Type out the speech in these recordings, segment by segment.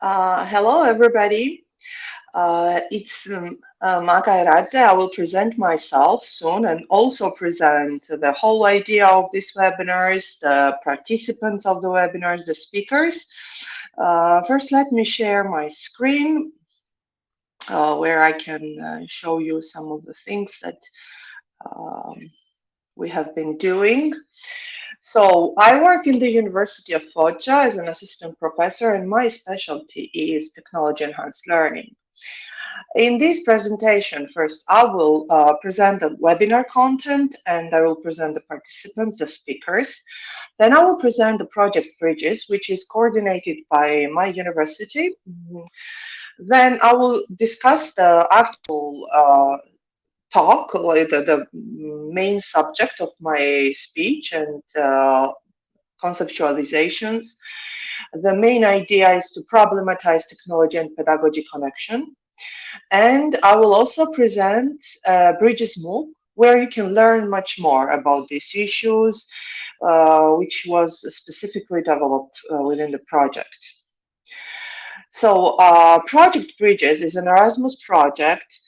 Uh, hello, everybody. Uh, it's um, uh, Maka. I will present myself soon and also present the whole idea of these webinars, the participants of the webinars, the speakers. Uh, first, let me share my screen uh, where I can uh, show you some of the things that um, we have been doing. So I work in the University of Foggia as an assistant professor and my specialty is technology enhanced learning. In this presentation, first I will uh, present the webinar content and I will present the participants, the speakers. Then I will present the project Bridges, which is coordinated by my university. Then I will discuss the actual uh, talk, like the, the main subject of my speech and uh, conceptualizations. The main idea is to problematize technology and pedagogy connection. And I will also present uh, Bridges MOOC, where you can learn much more about these issues, uh, which was specifically developed uh, within the project. So uh, Project Bridges is an Erasmus project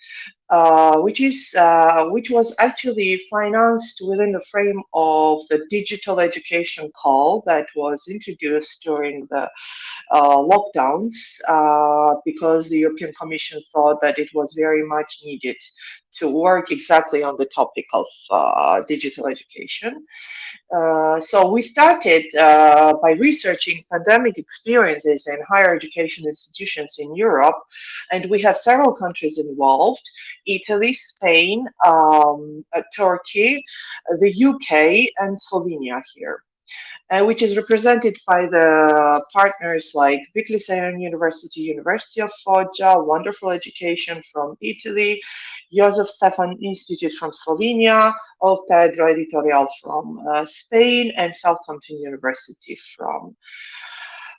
uh, which is uh, which was actually financed within the frame of the digital education call that was introduced during the uh, lockdowns uh, because the European Commission thought that it was very much needed to work exactly on the topic of uh, digital education. Uh, so we started uh, by researching pandemic experiences in higher education institutions in Europe, and we have several countries involved, Italy, Spain, um, uh, Turkey, the UK, and Slovenia here uh, which is represented by the partners like Big University, University of Foggia, Wonderful Education from Italy, Jožef Stefan Institute from Slovenia, Octaedro Editorial from uh, Spain, and Southampton University from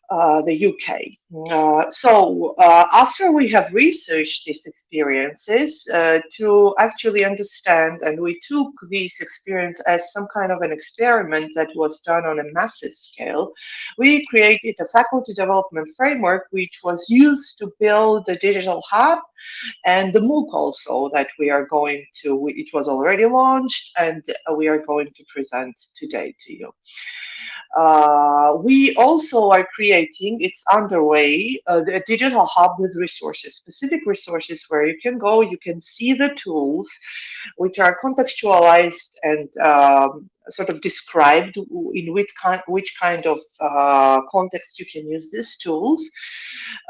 the UK. Uh, so uh, after we have researched these experiences uh, to actually understand, and we took these experience as some kind of an experiment that was done on a massive scale, we created a faculty development framework which was used to build the digital hub and the MOOC also that we are going to, it was already launched and we are going to present today to you. Uh, we also are creating, it's underway, uh, a digital hub with resources, specific resources where you can go, you can see the tools which are contextualized and um, sort of described in which kind, which kind of uh, context you can use these tools.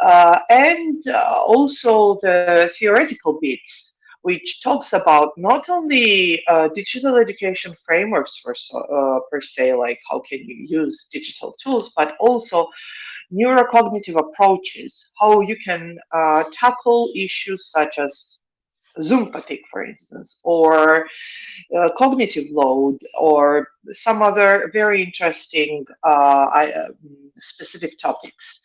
Uh, and uh, also the theoretical bits which talks about not only uh, digital education frameworks for, uh, per se, like how can you use digital tools, but also neurocognitive approaches, how you can uh, tackle issues such as Zoom fatigue, for instance, or uh, cognitive load, or some other very interesting uh, uh, specific topics.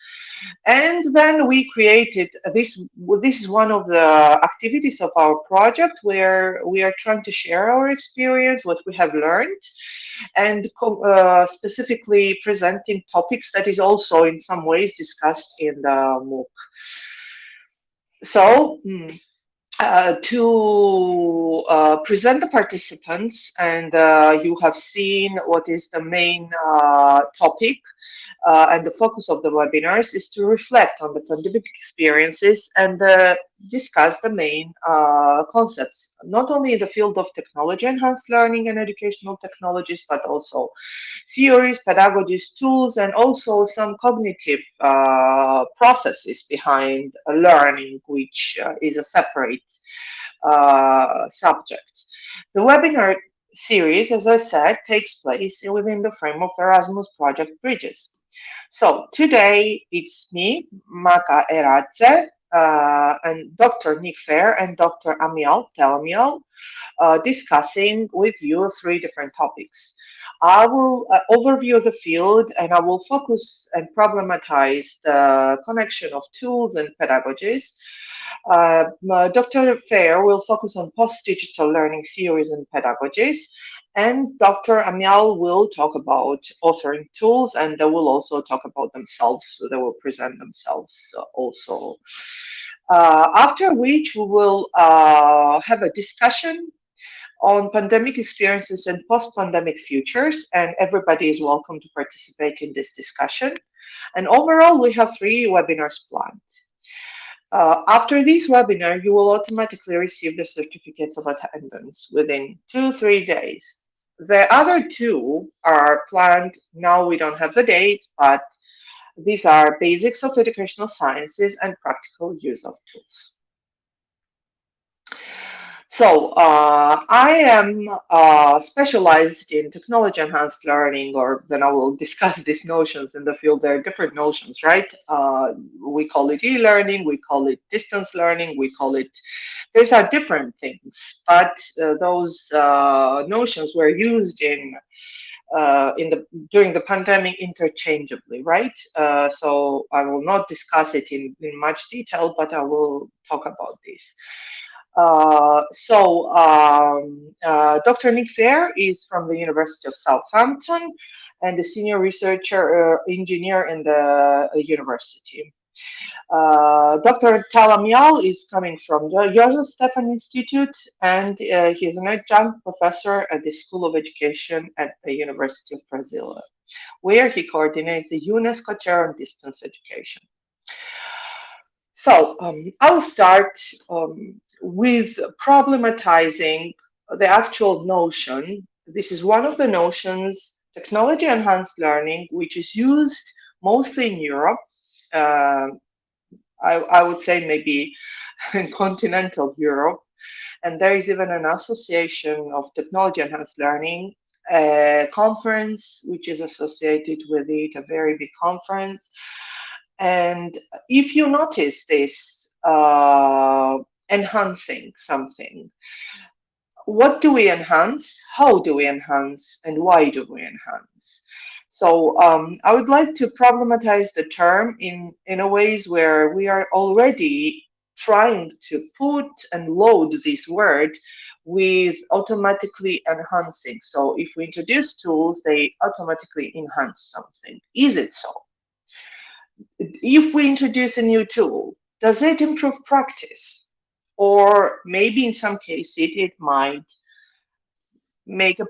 And then we created this. This is one of the activities of our project where we are trying to share our experience, what we have learned, and uh, specifically presenting topics that is also in some ways discussed in the MOOC. So. Hmm, uh, to uh, present the participants and uh, you have seen what is the main uh, topic uh, and the focus of the webinars is to reflect on the pandemic experiences and uh, discuss the main uh, concepts, not only in the field of technology enhanced learning and educational technologies, but also theories, pedagogies, tools, and also some cognitive uh, processes behind learning, which uh, is a separate uh, subject. The webinar series, as I said, takes place within the frame of Erasmus Project Bridges. So today it's me, Maka Eradze, uh, and Dr. Nick Fair and Dr. Amiel Tel Amiel uh, discussing with you three different topics. I will uh, overview the field and I will focus and problematize the connection of tools and pedagogies. Uh, Dr. Fair will focus on post-digital learning theories and pedagogies, And Dr. Amiel will talk about authoring tools and they will also talk about themselves. So they will present themselves also. Uh, after which we will uh, have a discussion on pandemic experiences and post-pandemic futures, and everybody is welcome to participate in this discussion. And overall, we have three webinars planned. Uh, after this webinar, you will automatically receive the certificates of attendance within two, three days. The other two are planned, now we don't have the date, but these are basics of educational sciences and practical use of tools. So uh, I am uh, specialized in technology enhanced learning, or then I will discuss these notions in the field. There are different notions, right? Uh, we call it e-learning, we call it distance learning, we call it, these are different things, but uh, those uh, notions were used in uh, in the during the pandemic interchangeably, right? Uh, so I will not discuss it in, in much detail, but I will talk about this. Uh, so um, uh, Dr. Nick Fair is from the University of Southampton and a senior researcher uh, engineer in the uh, university. Uh, Dr. Tel Amiel is coming from the Jožef Stefan Institute and he is an adjunct professor at the School of Education at the University of Brazil, where he coordinates the UNESCO Chair on Distance Education. So um, I'll start um, with problematizing the actual notion. This is one of the notions, technology enhanced learning, which is used mostly in Europe. Uh, I, I would say maybe in continental Europe. And there is even an association of technology enhanced learning, a conference which is associated with it, a very big conference. And if you notice this uh, enhancing something. What do we enhance? How do we enhance? And why do we enhance? So um, I would like to problematize the term in, in a ways where we are already trying to put and load this word with automatically enhancing. So if we introduce tools, they automatically enhance something. Is it so? If we introduce a new tool, does it improve practice? or maybe in some cases it, it might make a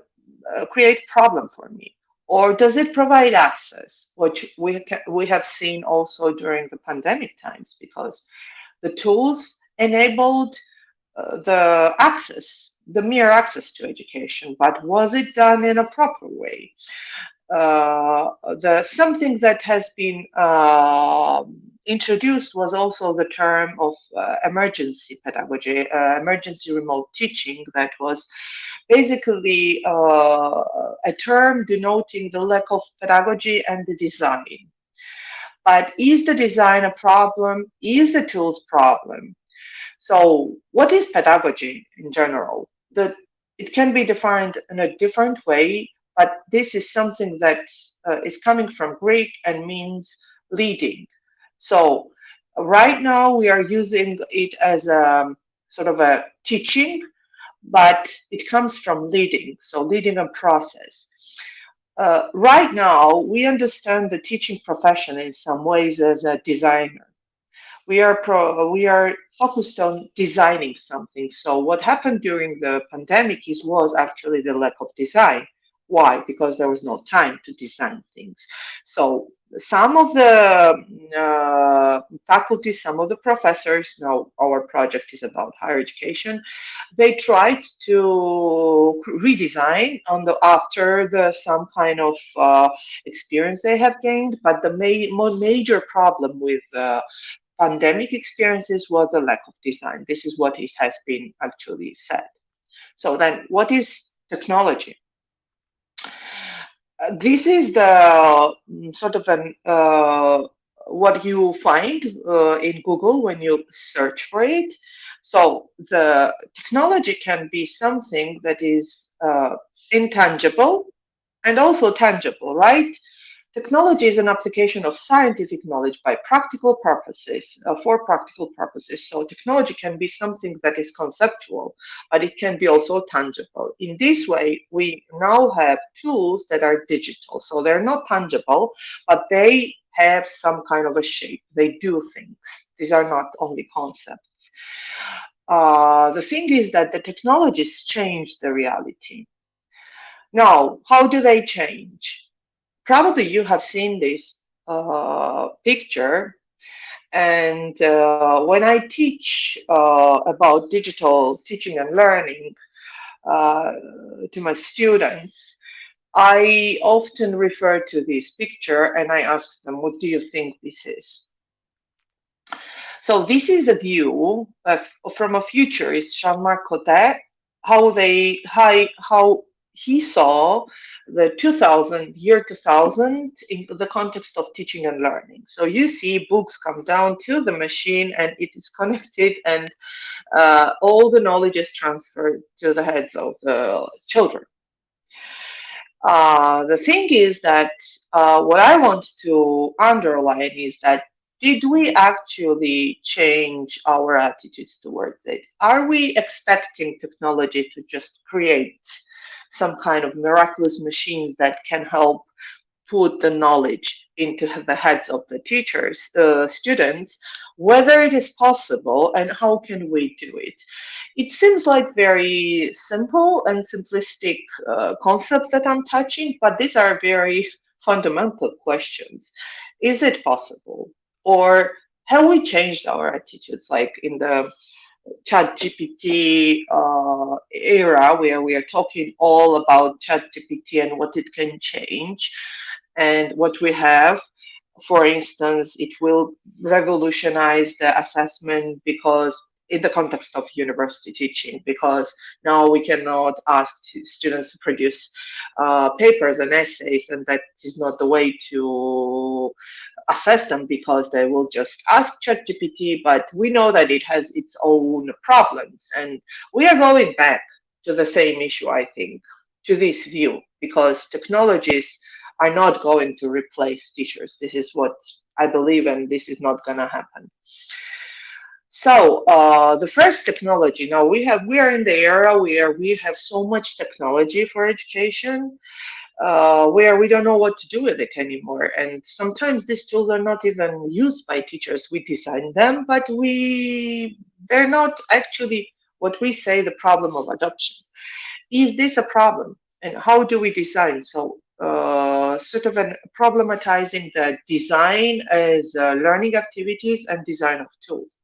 uh, create problem for me or does it provide access which we we have seen also during the pandemic times because the tools enabled uh, the access the mere access to education but was it done in a proper way uh, the something that has been uh, introduced was also the term of uh, emergency pedagogy, uh, emergency remote teaching that was basically uh, a term denoting the lack of pedagogy and the design. But is the design a problem? Is the tools problem? So what is pedagogy in general? The, it can be defined in a different way, but this is something that uh, is coming from Greek and means leading. So right now we are using it as a sort of a teaching, but it comes from leading, so leading a process. Uh, right now, we understand the teaching profession in some ways as a designer. We are pro, we are focused on designing something. So what happened during the pandemic is was actually the lack of design. Why? Because there was no time to design things. So some of the uh, faculty, some of the professors, now our project is about higher education, they tried to redesign on the after the some kind of uh, experience they have gained, but the ma major problem with uh, pandemic experiences was the lack of design. This is what it has been actually said. So then what is technology? This is the mm, sort of an uh, what you find uh, in Google when you search for it. So the technology can be something that is uh, intangible and also tangible, right? Technology is an application of scientific knowledge by practical purposes, uh, for practical purposes. So technology can be something that is conceptual, but it can be also tangible. In this way, we now have tools that are digital. So they're not tangible, but they have some kind of a shape. They do things. These are not only concepts. Uh, the thing is that the technologies change the reality. Now, how do they change? Probably you have seen this uh, picture. And uh, when I teach uh, about digital teaching and learning uh, to my students, I often refer to this picture and I ask them, what do you think this is? So this is a view of, from a futurist, Jean-Marc Côté, how they how, how he saw the 2000 year 2000 in the context of teaching and learning. So you see books come down to the machine and it is connected and uh, all the knowledge is transferred to the heads of the children. Uh, the thing is that uh, what i want to underline is that did we actually change our attitudes towards it? Are we expecting technology to just create some kind of miraculous machines that can help put the knowledge into the heads of the teachers, the students, whether it is possible and how can we do it. It seems like very simple and simplistic uh, concepts that I'm touching, but these are very fundamental questions. Is it possible? Or have we changed our attitudes like in the ChatGPT uh, era where we are talking all about ChatGPT and what it can change and what we have. For instance, it will revolutionize the assessment because in the context of university teaching because now we cannot ask students to produce uh, papers and essays and that is not the way to assess them because they will just ask ChatGPT but we know that it has its own problems and we are going back to the same issue I think to this view because technologies are not going to replace teachers this is what I believe and this is not going to happen so uh, the first technology. Now we have we are in the era where we have so much technology for education, uh, where we don't know what to do with it anymore. And sometimes these tools are not even used by teachers. We design them, but we they're not actually what we say the problem of adoption. Is this a problem? And how do we design? So uh, sort of an problematizing the design as uh, learning activities and design of tools.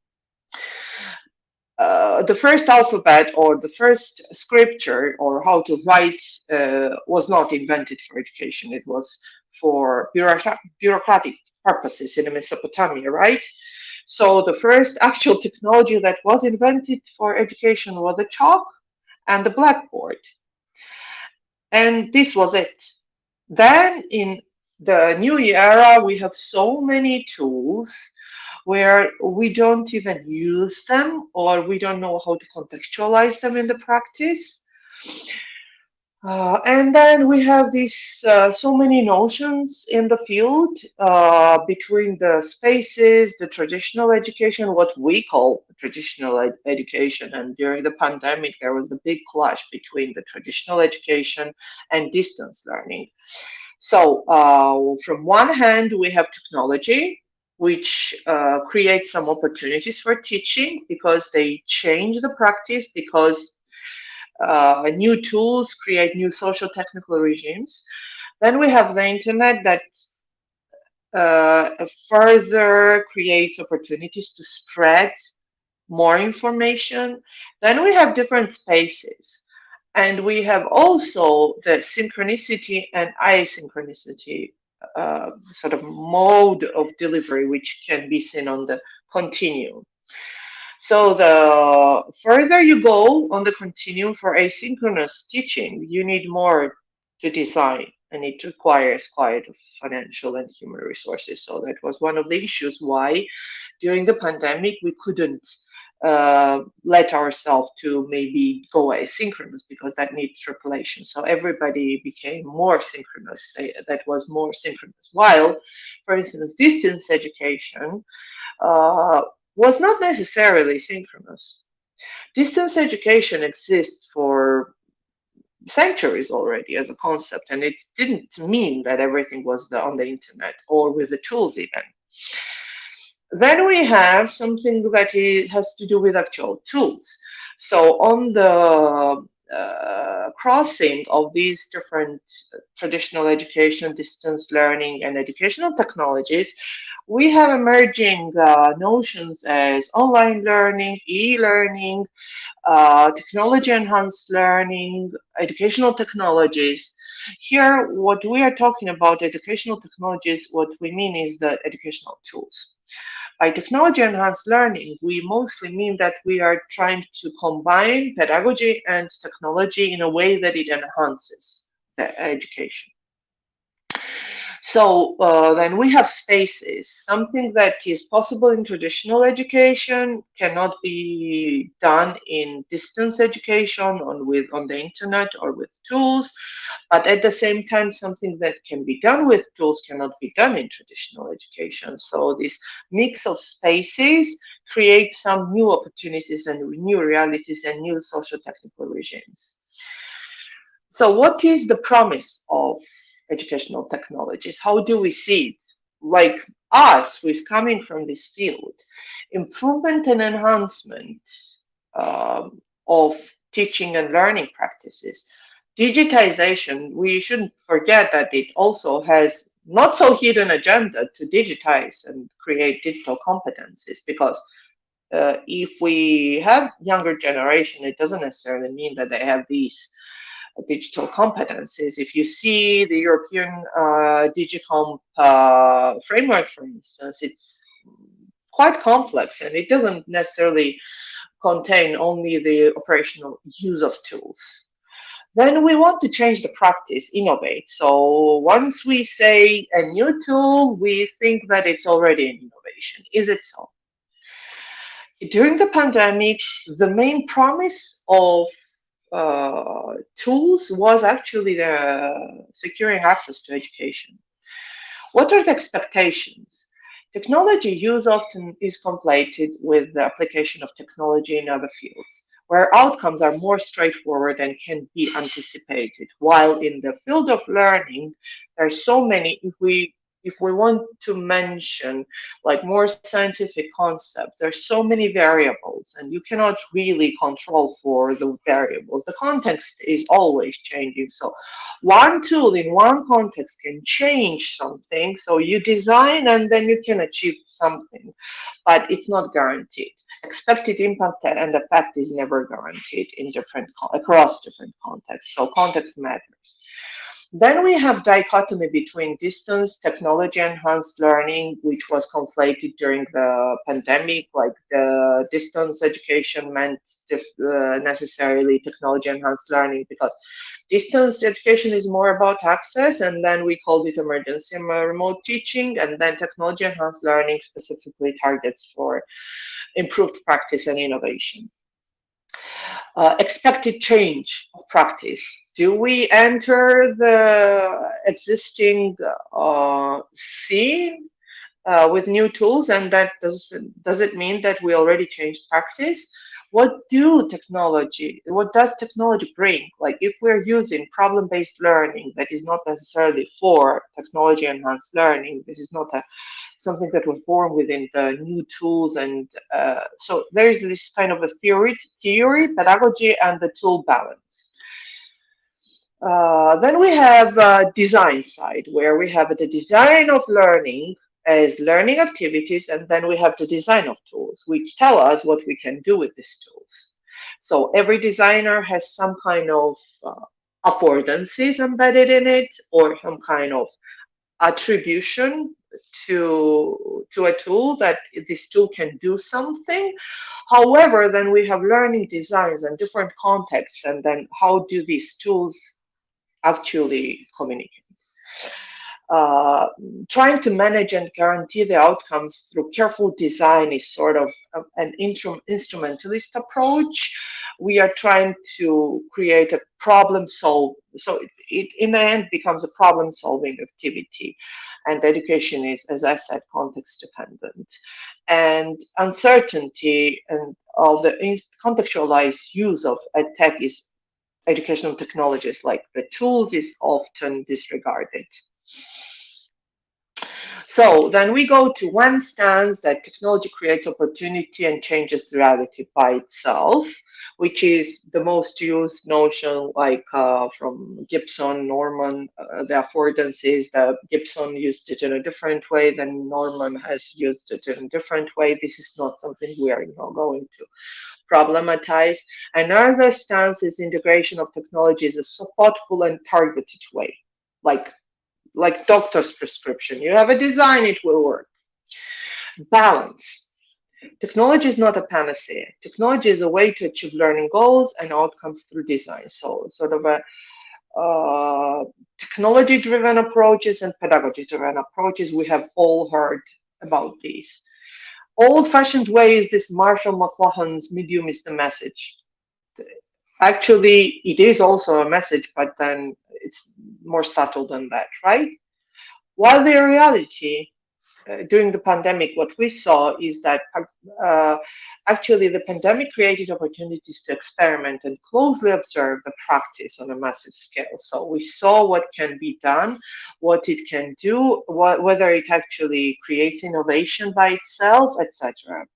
Uh, the first alphabet or the first scripture or how to write uh, was not invented for education. It was for bureaucratic purposes in Mesopotamia, right? So the first actual technology that was invented for education was the chalk and the blackboard. And this was it. Then in the new era, we have so many tools where we don't even use them or we don't know how to contextualize them in the practice. Uh, and then we have these uh, so many notions in the field uh, between the spaces, the traditional education, what we call traditional ed education. And during the pandemic, there was a big clash between the traditional education and distance learning. So uh, from one hand, we have technology, which uh, create some opportunities for teaching because they change the practice because uh, new tools create new social technical regimes. Then we have the internet that uh, further creates opportunities to spread more information. Then we have different spaces. And we have also the synchronicity and asynchronicity uh, sort of mode of delivery which can be seen on the continuum. So the further you go on the continuum for asynchronous teaching, you need more to design and it requires quite financial and human resources. So that was one of the issues why during the pandemic we couldn't uh, let ourselves to maybe go asynchronous because that needs repetition. So everybody became more synchronous. They, that was more synchronous. While, for instance, distance education uh, was not necessarily synchronous. Distance education exists for centuries already as a concept, and it didn't mean that everything was the, on the internet or with the tools even. Then we have something that has to do with actual tools. So on the uh, crossing of these different traditional education, distance learning, and educational technologies, we have emerging uh, notions as online learning, e-learning, uh, technology-enhanced learning, educational technologies. Here, what we are talking about educational technologies, what we mean is the educational tools. By technology enhanced learning, we mostly mean that we are trying to combine pedagogy and technology in a way that it enhances the education. So uh, then we have spaces. Something that is possible in traditional education cannot be done in distance education on with on the internet or with tools. But at the same time, something that can be done with tools cannot be done in traditional education. So this mix of spaces creates some new opportunities and new realities and new social technical regimes. So what is the promise of educational technologies. How do we see it? Like us, who is coming from this field, improvement and enhancement um, of teaching and learning practices. Digitization, we shouldn't forget that it also has not so hidden agenda to digitize and create digital competencies because uh, if we have younger generation, it doesn't necessarily mean that they have these digital competencies. If you see the European uh, uh, framework, for instance, it's quite complex and it doesn't necessarily contain only the operational use of tools. Then we want to change the practice, innovate. So once we say a new tool, we think that it's already an innovation. Is it so? During the pandemic, the main promise of uh, tools was actually securing access to education. What are the expectations? Technology use often is conflated with the application of technology in other fields, where outcomes are more straightforward and can be anticipated. While in the field of learning, there are so many, if we if we want to mention like more scientific concepts, there's so many variables and you cannot really control for the variables. The context is always changing. So one tool in one context can change something. So you design and then you can achieve something, but it's not guaranteed. Expected impact and effect is never guaranteed in different across different contexts. So context matters. Then we have dichotomy between distance technology enhanced learning, which was conflated during the pandemic, like the distance education meant uh, necessarily technology enhanced learning because distance education is more about access and then we called it emergency remote teaching and then technology enhanced learning specifically targets for improved practice and innovation. Uh, expected change of practice. Do we enter the existing uh, scene uh, with new tools and that does, does it mean that we already changed practice? What do technology, what does technology bring? Like if we're using problem-based learning that is not necessarily for technology enhanced learning, this is not a something that was born within the new tools. And uh, so there is this kind of a theory, theory, pedagogy, and the tool balance. Uh, then we have uh, design side, where we have the design of learning as learning activities, and then we have the design of tools, which tell us what we can do with these tools. So every designer has some kind of uh, affordances embedded in it, or some kind of attribution to to a tool that this tool can do something however then we have learning designs and different contexts and then how do these tools actually communicate uh, trying to manage and guarantee the outcomes through careful design is sort of an instrumentalist approach. We are trying to create a problem solve. So it, it in the end becomes a problem solving activity. And education is, as I said, context dependent. And uncertainty and of the contextualized use of tech is educational technologies like the tools is often disregarded. So then we go to one stance that technology creates opportunity and changes reality by itself, which is the most used notion like uh, from Gibson, Norman, uh, the affordances that Gibson used it in a different way than Norman has used it in a different way. This is not something we are you going to problematize. Another stance is integration of technologies in a thoughtful and targeted way, like like doctor's prescription. You have a design, it will work. Balance. Technology is not a panacea. Technology is a way to achieve learning goals and outcomes through design. So sort of a uh, technology-driven approaches and pedagogy-driven approaches. We have all heard about these. Old-fashioned way is this Marshall McLuhan's medium is the message. Actually, it is also a message, but then it's more subtle than that, right? While the reality uh, during the pandemic, what we saw is that uh, actually the pandemic created opportunities to experiment and closely observe the practice on a massive scale. So we saw what can be done, what it can do, wh whether it actually creates innovation by itself, etc.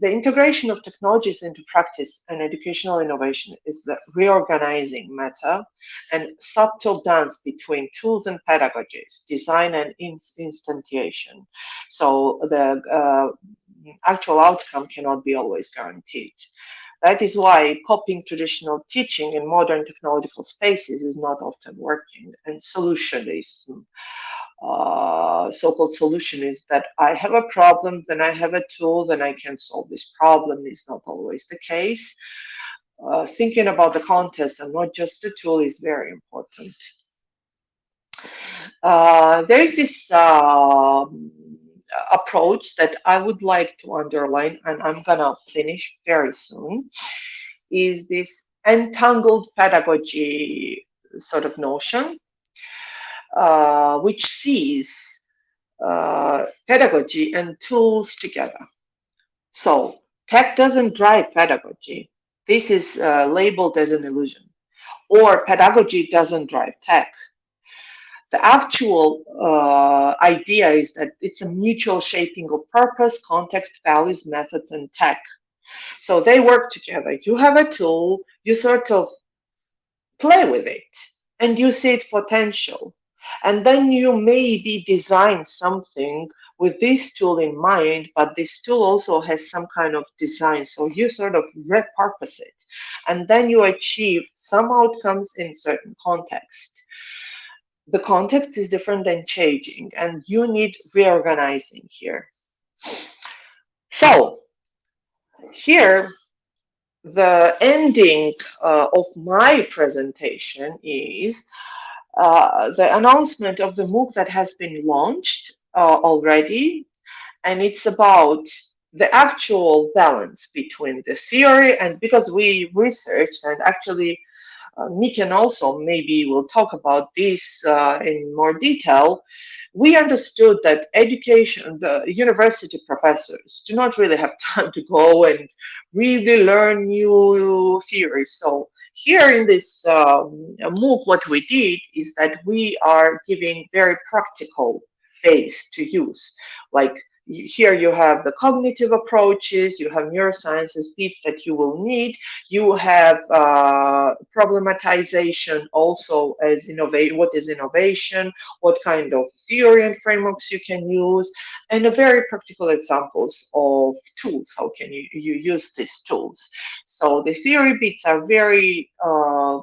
The integration of technologies into practice and educational innovation is the reorganizing meta and subtle dance between tools and pedagogies, design and instantiation. So the uh, actual outcome cannot be always guaranteed. That is why copying traditional teaching in modern technological spaces is not often working, and solutionism uh, so-called solution is that I have a problem, then I have a tool, then I can solve this problem is not always the case. Uh, thinking about the context and not just the tool is very important. Uh, there is this um, approach that I would like to underline, and I'm gonna finish very soon, is this entangled pedagogy sort of notion uh, which sees uh, pedagogy and tools together. So tech doesn't drive pedagogy. This is uh, labeled as an illusion. Or pedagogy doesn't drive tech. The actual uh, idea is that it's a mutual shaping of purpose, context, values, methods, and tech. So they work together. You have a tool, you sort of play with it, and you see its potential. And then you maybe design something with this tool in mind, but this tool also has some kind of design. So you sort of repurpose it. And then you achieve some outcomes in certain context. The context is different than changing, and you need reorganizing here. So here, the ending uh, of my presentation is uh, the announcement of the MOOC that has been launched uh, already, and it's about the actual balance between the theory and because we researched and actually uh, Niken also maybe will talk about this uh, in more detail. We understood that education, the university professors do not really have time to go and really learn new theories. So here in this um, MOOC, what we did is that we are giving very practical ways to use. Like here you have the cognitive approaches, you have neurosciences bits that you will need, you have uh, problematization also as innovate what is innovation, what kind of theory and frameworks you can use, and a very practical examples of tools, how can you, you use these tools. So the theory bits are very uh,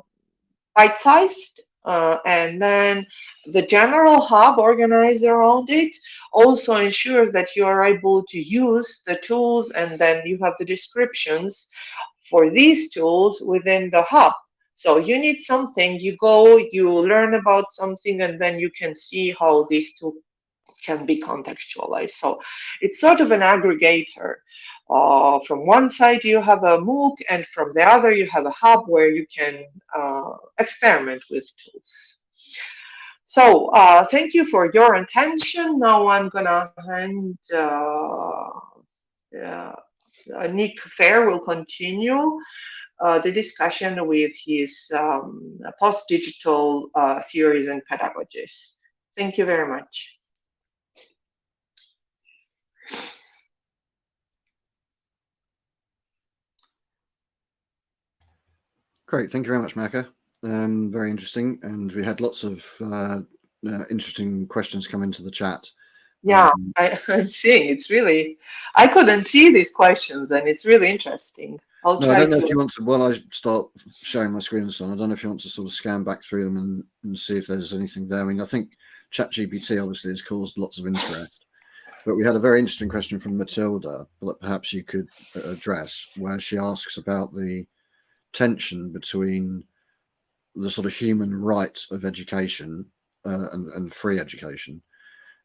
bite-sized uh, and then the general hub organized around it also ensures that you are able to use the tools and then you have the descriptions for these tools within the hub. So you need something, you go, you learn about something, and then you can see how these two can be contextualized. So it's sort of an aggregator. Uh, from one side, you have a MOOC, and from the other, you have a hub where you can uh, experiment with tools. So uh, thank you for your attention. Now I'm gonna hand uh, uh, Nick Fair will continue uh, the discussion with his um, post-digital theories and pedagogies. Thank you very much. Great, thank you very much, Maka. Um, very interesting, and we had lots of uh, uh, interesting questions come into the chat. Yeah, um, I, I'm seeing it's really, I couldn't see these questions, and it's really interesting. I'll no, I don't know to... if you want to, while I start showing my screen and so on, I don't know if you want to sort of scan back through them and, and see if there's anything there. I mean, I think ChatGPT obviously has caused lots of interest, but we had a very interesting question from Matilda that perhaps you could uh, address, where she asks about the tension between the sort of human right of education uh, and, and free education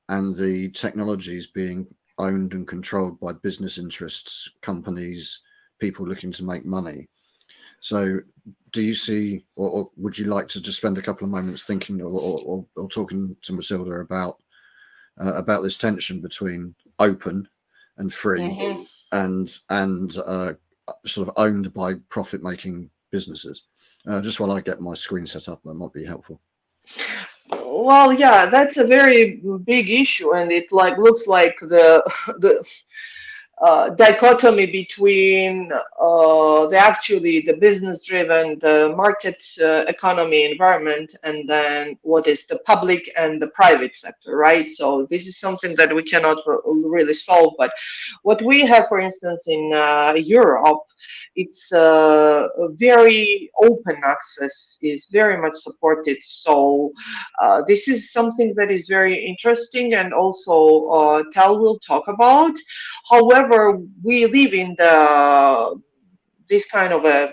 and the technologies being owned and controlled by business interests, companies, people looking to make money. So do you see, or, or would you like to just spend a couple of moments thinking or, or, or talking to Matilda about uh, about this tension between open and free mm -hmm. and and uh, sort of owned by profit making businesses? Uh, just while I get my screen set up, that might be helpful. Well, yeah, that's a very big issue, and it like looks like the the uh, dichotomy between uh, the actually the business driven the market uh, economy environment and then what is the public and the private sector right? So this is something that we cannot really solve but what we have for instance in uh, europe it's uh, very open access is very much supported so uh, this is something that is very interesting and also uh, Tel will talk about however we live in the this kind of a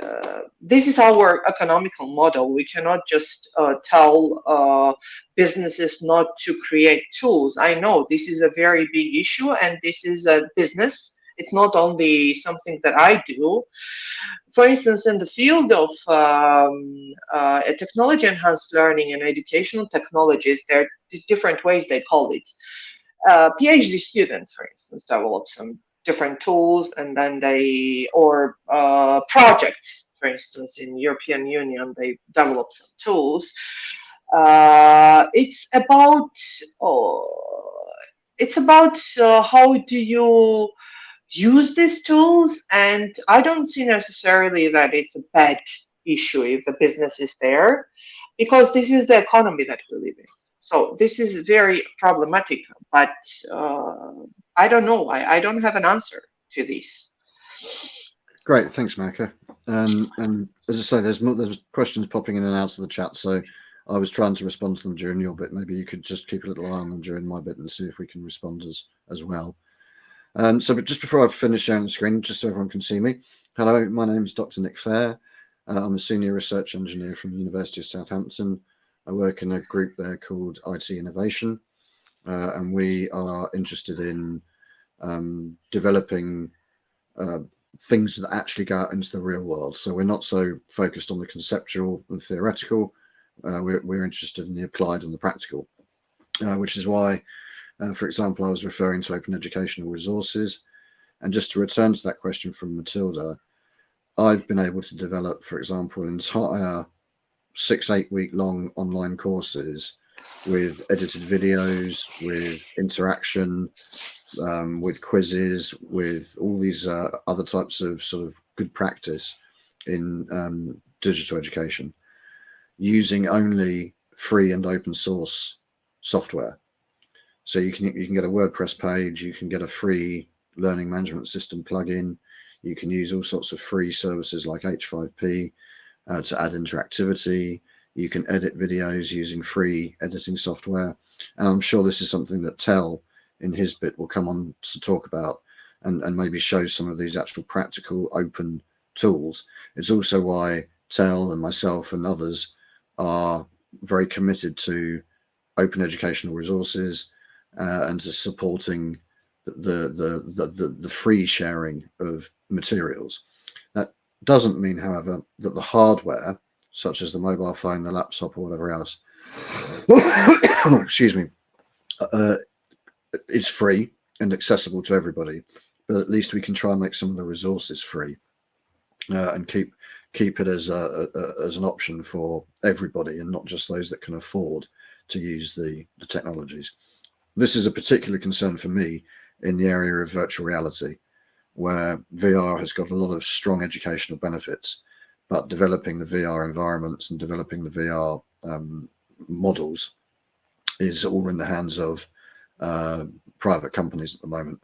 uh, this is our economical model. We cannot just uh, tell uh, businesses not to create tools. I know this is a very big issue and this is a business it's not only something that I do. For instance, in the field of um, uh, technology enhanced learning and educational technologies, there are different ways they call it. Uh, PhD students, for instance, develop some different tools and then they, or uh, projects, for instance, in European Union, they develop some tools. Uh, it's about, oh, it's about uh, how do you use these tools. And I don't see necessarily that it's a bad issue if the business is there, because this is the economy that we live in. So this is very problematic, but uh, I don't know. I, I don't have an answer to this. Great, thanks, Maka. Um, and as I say, there's there's questions popping in and out of the chat, so I was trying to respond to them during your bit. Maybe you could just keep a little eye on them during my bit and see if we can respond as as well. Um, so just before I finish sharing the screen, just so everyone can see me. Hello, my name is Dr. Nick Fair. Uh, I'm a senior research engineer from the University of Southampton. I work in a group there called IT Innovation, uh, and we are interested in um, developing uh, things that actually go out into the real world. So we're not so focused on the conceptual and theoretical. Uh, we're, we're, interested in the applied and the practical, uh, which is why uh, for example, I was referring to open educational resources. And just to return to that question from Matilda, I've been able to develop, for example, entire six, eight week long online courses with edited videos, with interaction, um, with quizzes, with all these uh, other types of sort of good practice in um, digital education using only free and open source software. So you can you can get a WordPress page, you can get a free learning management system plugin, you can use all sorts of free services like H5P uh, to add interactivity. You can edit videos using free editing software. And I'm sure this is something that Tel in his bit will come on to talk about and, and maybe show some of these actual practical open tools. It's also why Tel and myself and others are very committed to open educational resources uh, and to supporting the, the, the, the, the free sharing of materials. That doesn't mean, however, that the hardware, such as the mobile phone, the laptop, or whatever else, excuse me, uh, is free and accessible to everybody. But at least we can try and make some of the resources free uh, and keep keep it as a, a, as an option for everybody and not just those that can afford to use the, the technologies. This is a particular concern for me in the area of virtual reality, where VR has got a lot of strong educational benefits, but developing the VR environments and developing the VR um, models is all in the hands of uh, private companies at the moment.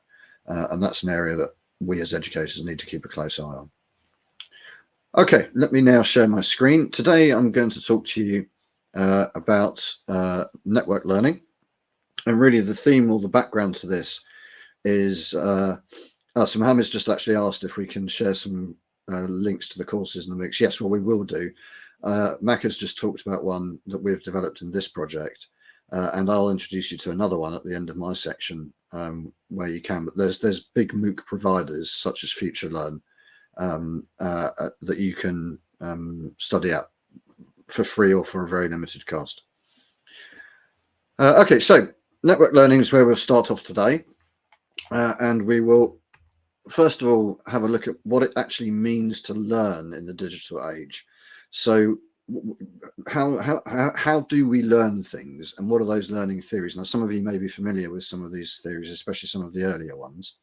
Uh, and that's an area that we as educators need to keep a close eye on. Okay, let me now share my screen. Today I'm going to talk to you uh, about uh, network learning. And really the theme or the background to this is, uh, so Mohammed's just actually asked if we can share some uh, links to the courses in the mix. Yes, well, we will do. Uh, Mac has just talked about one that we've developed in this project. Uh, and I'll introduce you to another one at the end of my section um, where you can. But there's there's big MOOC providers such as FutureLearn um, uh, uh, that you can um, study at for free or for a very limited cost. Uh, okay, so network learning is where we'll start off today. Uh, and we will, first of all, have a look at what it actually means to learn in the digital age. So how, how, how do we learn things and what are those learning theories? Now, some of you may be familiar with some of these theories, especially some of the earlier ones.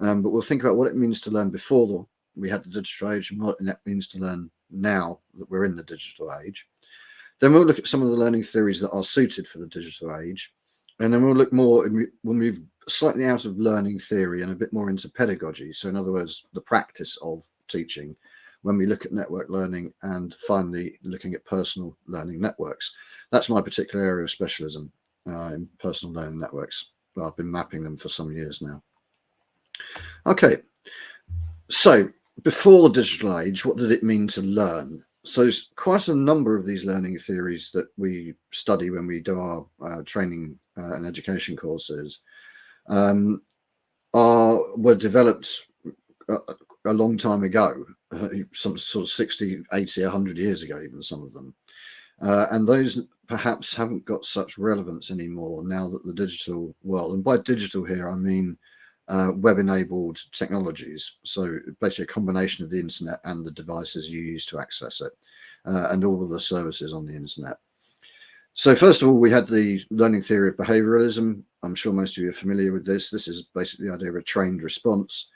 Um, but we'll think about what it means to learn before the, we had the digital age and what that means to learn now that we're in the digital age. Then we'll look at some of the learning theories that are suited for the digital age. And then we'll look more, we'll move slightly out of learning theory and a bit more into pedagogy. So in other words, the practice of teaching when we look at network learning and finally looking at personal learning networks. That's my particular area of specialism uh, in personal learning networks. I've been mapping them for some years now. Okay, so before the digital age, what did it mean to learn? So quite a number of these learning theories that we study when we do our uh, training uh, and education courses um, are were developed a, a long time ago, uh, some sort of 60, 80, 100 years ago, even some of them. Uh, and those perhaps haven't got such relevance anymore now that the digital world, and by digital here, I mean uh, web-enabled technologies. So basically a combination of the internet and the devices you use to access it uh, and all of the services on the internet. So first of all, we had the learning theory of behavioralism. I'm sure most of you are familiar with this. This is basically the idea of a trained response.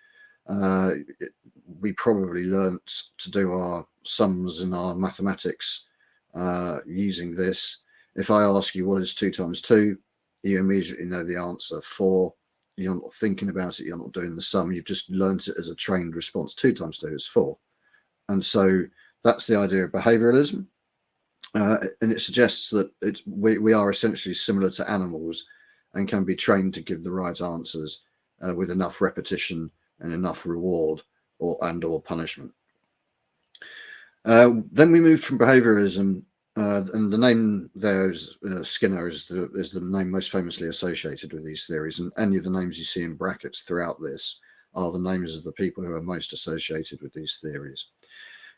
Uh, it, we probably learnt to do our sums in our mathematics uh, using this. If I ask you what is two times two, you immediately know the answer four you're not thinking about it, you're not doing the sum, you've just learnt it as a trained response. Two times two is four. And so that's the idea of behavioralism. Uh, and it suggests that we, we are essentially similar to animals and can be trained to give the right answers uh, with enough repetition and enough reward or and or punishment. Uh, then we moved from behavioralism uh, and the name there is uh, Skinner is the is the name most famously associated with these theories, and any of the names you see in brackets throughout this are the names of the people who are most associated with these theories.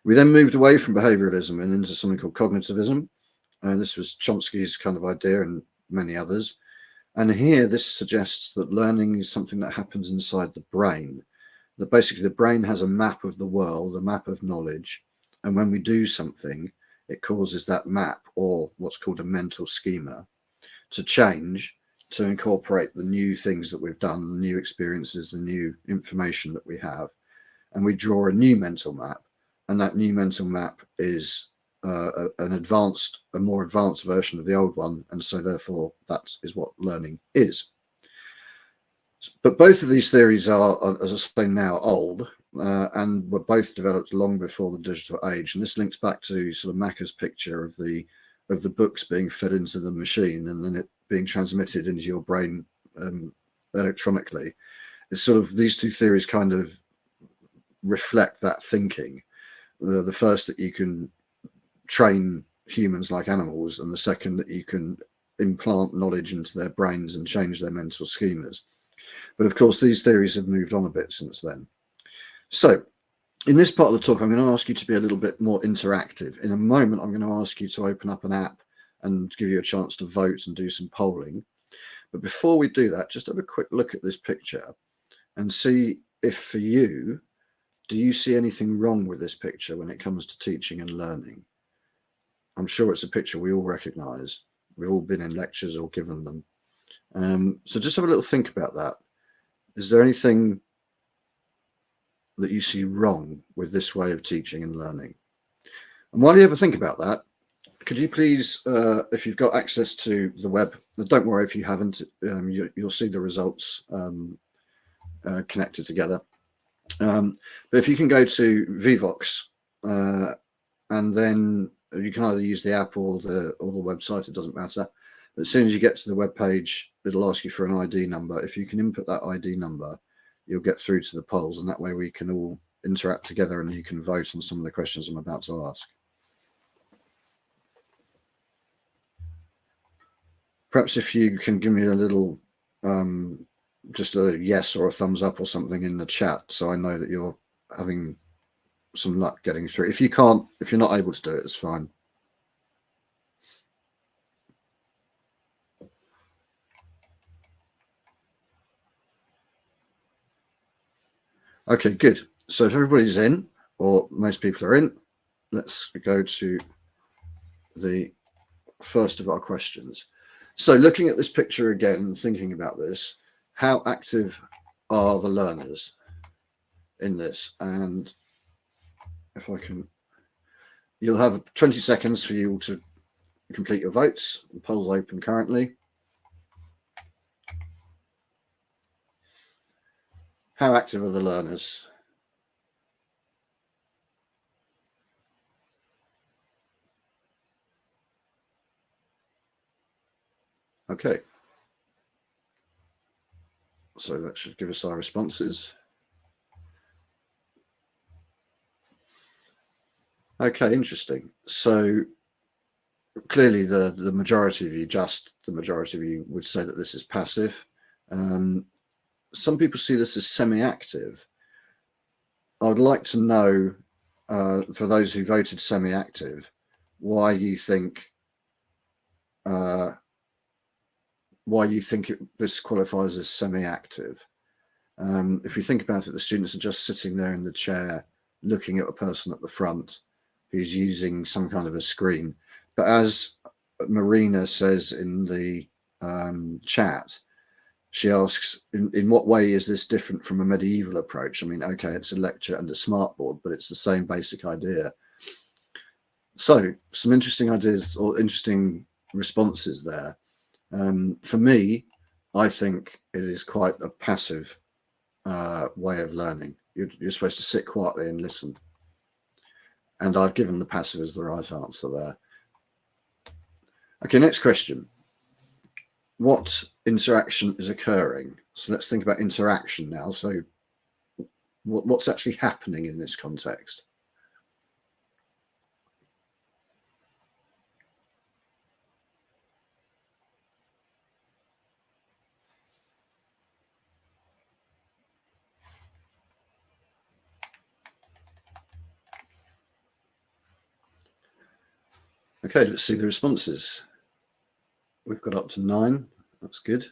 We then moved away from behavioralism and into something called cognitivism. And this was Chomsky's kind of idea and many others. And here this suggests that learning is something that happens inside the brain, that basically the brain has a map of the world, a map of knowledge. And when we do something, it causes that map or what's called a mental schema to change to incorporate the new things that we've done, the new experiences, the new information that we have. And we draw a new mental map. And that new mental map is uh, an advanced, a more advanced version of the old one. And so therefore that is what learning is. But both of these theories are, as I say now, old uh, and were both developed long before the digital age. And this links back to sort of Macca's picture of the of the books being fed into the machine and then it being transmitted into your brain um, electronically. It's sort of these two theories kind of reflect that thinking. The, the first that you can train humans like animals and the second that you can implant knowledge into their brains and change their mental schemas. But of course, these theories have moved on a bit since then. So in this part of the talk, I'm going to ask you to be a little bit more interactive. In a moment, I'm going to ask you to open up an app and give you a chance to vote and do some polling. But before we do that, just have a quick look at this picture and see if for you, do you see anything wrong with this picture when it comes to teaching and learning? I'm sure it's a picture we all recognize. We've all been in lectures or given them. Um, so just have a little think about that. Is there anything that you see wrong with this way of teaching and learning? And while you ever think about that, could you please, uh, if you've got access to the web, don't worry if you haven't, um, you, will see the results um, uh, connected together. Um, but if you can go to Vevox uh, and then you can either use the app or the or the website, it doesn't matter. But as soon as you get to the web page, it'll ask you for an ID number. If you can input that ID number, you'll get through to the polls and that way we can all interact together and you can vote on some of the questions I'm about to ask. Perhaps if you can give me a little, um, just a yes or a thumbs up or something in the chat so I know that you're having some luck getting through. If you can't, if you're not able to do it, it's fine. Okay, good. So if everybody's in, or most people are in, let's go to the first of our questions. So looking at this picture again, thinking about this, how active are the learners in this? And if I can, you'll have 20 seconds for you to complete your votes. The poll's open currently. How active are the learners? Okay. So that should give us our responses. Okay, interesting. So clearly the, the majority of you, just the majority of you would say that this is passive. Um, some people see this as semi-active. I would like to know, uh, for those who voted semi-active, why you think uh, why you think it, this qualifies as semi-active. Um, if you think about it, the students are just sitting there in the chair, looking at a person at the front who's using some kind of a screen. But as Marina says in the um, chat, she asks, in, in what way is this different from a medieval approach? I mean, okay, it's a lecture and a smartboard, but it's the same basic idea. So some interesting ideas or interesting responses there. Um, for me, I think it is quite a passive uh, way of learning. You're, you're supposed to sit quietly and listen. And I've given the passive as the right answer there. Okay, next question what interaction is occurring. So let's think about interaction now. So what, what's actually happening in this context? Okay, let's see the responses. We've got up to nine. That's good.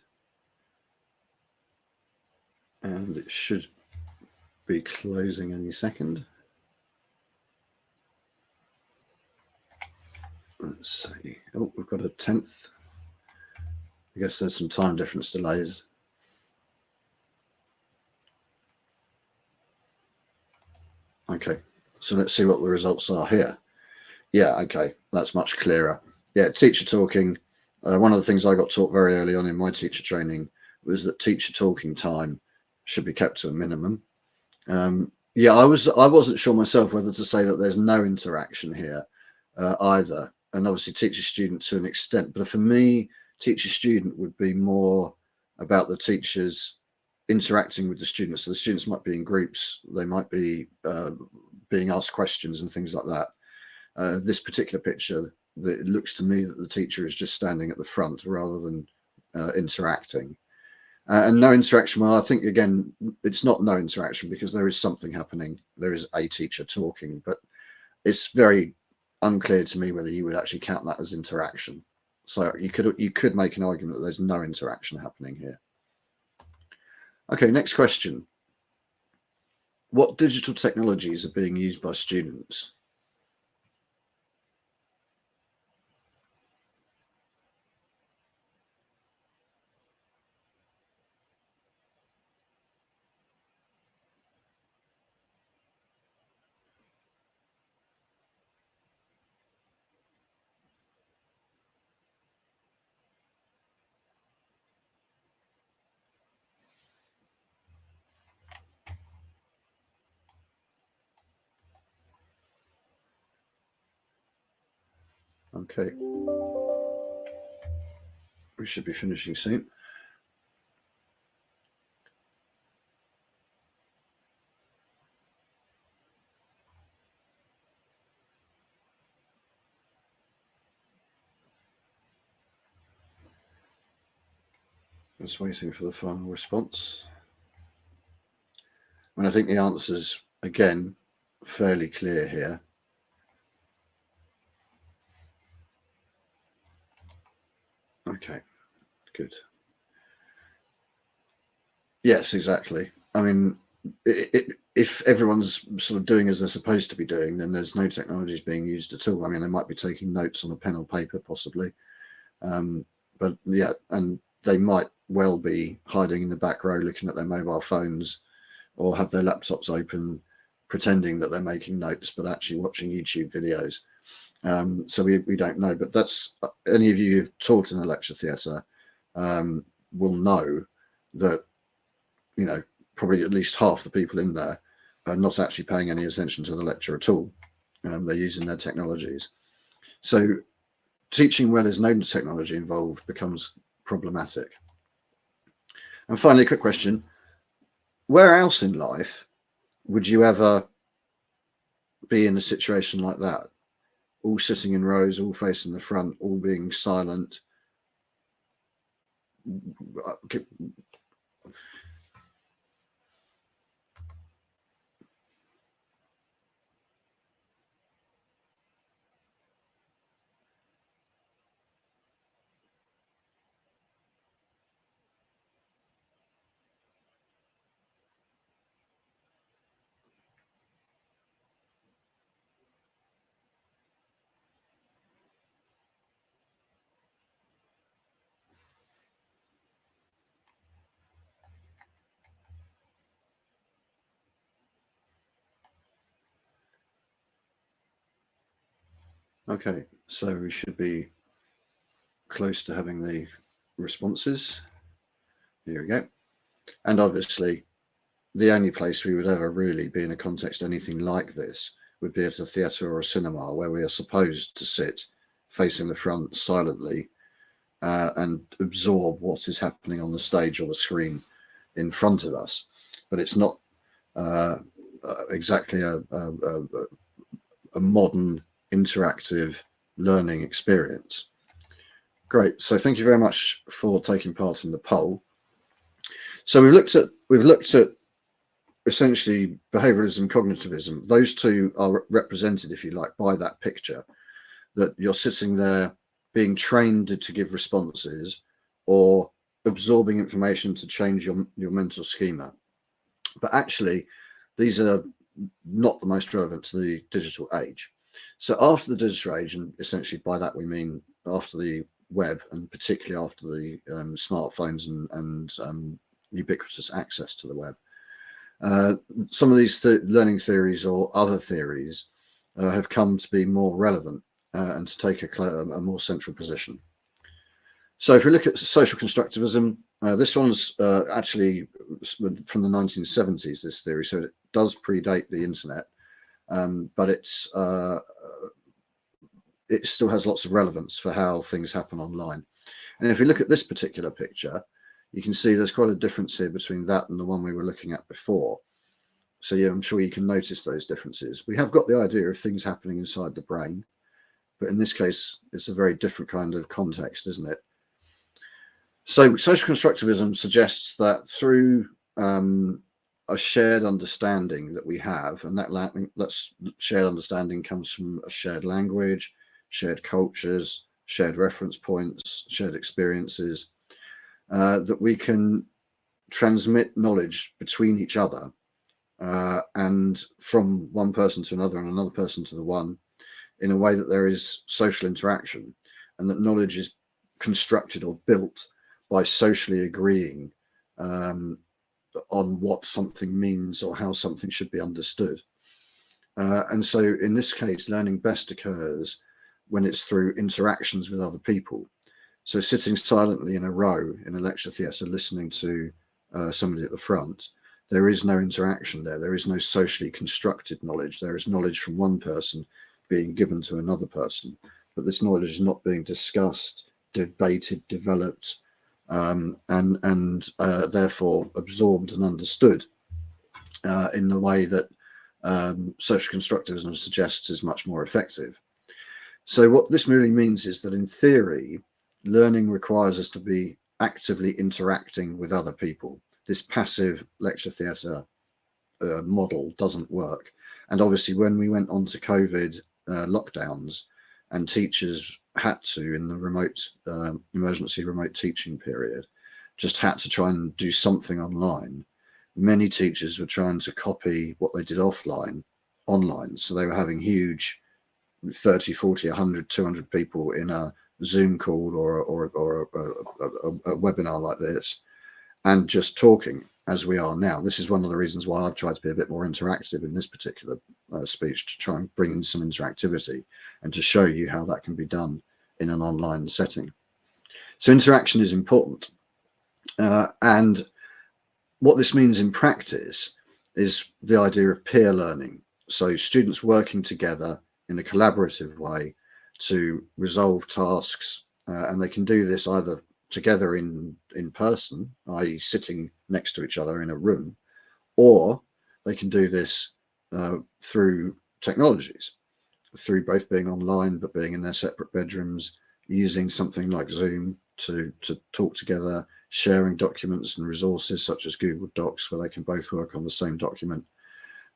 And it should be closing any second. Let's see. Oh, we've got a tenth. I guess there's some time difference delays. Okay, so let's see what the results are here. Yeah, okay, that's much clearer. Yeah, teacher talking, uh, one of the things I got taught very early on in my teacher training was that teacher talking time should be kept to a minimum. Um, yeah, I was I wasn't sure myself whether to say that there's no interaction here uh, either, and obviously teacher student to an extent. But for me, teacher student would be more about the teachers interacting with the students. So the students might be in groups, they might be uh, being asked questions and things like that. Uh, this particular picture, that it looks to me that the teacher is just standing at the front rather than uh, interacting. Uh, and no interaction, well, I think, again, it's not no interaction because there is something happening. There is a teacher talking, but it's very unclear to me whether you would actually count that as interaction. So you could you could make an argument that there's no interaction happening here. Okay, next question. What digital technologies are being used by students? Okay. We should be finishing soon. Just waiting for the final response. And I think the answer's again fairly clear here. Okay, good. Yes, exactly. I mean, it, it, if everyone's sort of doing as they're supposed to be doing, then there's no technologies being used at all. I mean, they might be taking notes on a pen or paper, possibly, um, but yeah, and they might well be hiding in the back row, looking at their mobile phones, or have their laptops open, pretending that they're making notes, but actually watching YouTube videos. Um, so we, we don't know, but that's any of you who've taught in a lecture theatre um, will know that, you know, probably at least half the people in there are not actually paying any attention to the lecture at all. Um, they're using their technologies. So teaching where there's no technology involved becomes problematic. And finally, a quick question. Where else in life would you ever be in a situation like that? All sitting in rows, all facing the front, all being silent. Okay, so we should be close to having the responses. Here we go. And obviously, the only place we would ever really be in a context anything like this would be at a theatre or a cinema where we are supposed to sit facing the front silently uh, and absorb what is happening on the stage or the screen in front of us. But it's not uh, uh, exactly a, a, a, a modern interactive learning experience. Great. So thank you very much for taking part in the poll. So we've looked at we've looked at essentially behavioralism, cognitivism. Those two are represented, if you like, by that picture that you're sitting there being trained to give responses or absorbing information to change your, your mental schema. But actually, these are not the most relevant to the digital age. So after the digital age, and essentially by that we mean after the web, and particularly after the um, smartphones and, and um, ubiquitous access to the web, uh, some of these th learning theories or other theories uh, have come to be more relevant uh, and to take a, a, more central position. So if we look at social constructivism, uh, this one's uh, actually from the 1970s, this theory, so it does predate the internet um, but it's uh, it still has lots of relevance for how things happen online. And if we look at this particular picture, you can see there's quite a difference here between that and the one we were looking at before. So yeah, I'm sure you can notice those differences. We have got the idea of things happening inside the brain, but in this case, it's a very different kind of context, isn't it? So social constructivism suggests that through um, a shared understanding that we have, and that that's shared understanding comes from a shared language, shared cultures, shared reference points, shared experiences, uh, that we can transmit knowledge between each other uh, and from one person to another and another person to the one in a way that there is social interaction and that knowledge is constructed or built by socially agreeing um, on what something means or how something should be understood. Uh, and so in this case, learning best occurs when it's through interactions with other people. So sitting silently in a row in a lecture theatre, listening to uh, somebody at the front, there is no interaction there. There is no socially constructed knowledge. There is knowledge from one person being given to another person, but this knowledge is not being discussed, debated, developed, um, and and uh, therefore absorbed and understood uh, in the way that um, social constructivism suggests is much more effective. So what this really means is that in theory, learning requires us to be actively interacting with other people. This passive lecture theatre uh, model doesn't work. And obviously when we went on to COVID uh, lockdowns and teachers had to in the remote um, emergency remote teaching period just had to try and do something online. Many teachers were trying to copy what they did offline online. So they were having huge 30 40 100 200 people in a zoom call or or, or a, a, a, a webinar like this and just talking as we are now this is one of the reasons why i've tried to be a bit more interactive in this particular uh, speech to try and bring in some interactivity and to show you how that can be done in an online setting. So interaction is important. Uh, and what this means in practice is the idea of peer learning. So students working together in a collaborative way to resolve tasks. Uh, and they can do this either together in, in person, i.e. sitting next to each other in a room, or they can do this uh, through technologies, through both being online but being in their separate bedrooms, using something like Zoom to, to talk together, sharing documents and resources such as Google Docs where they can both work on the same document.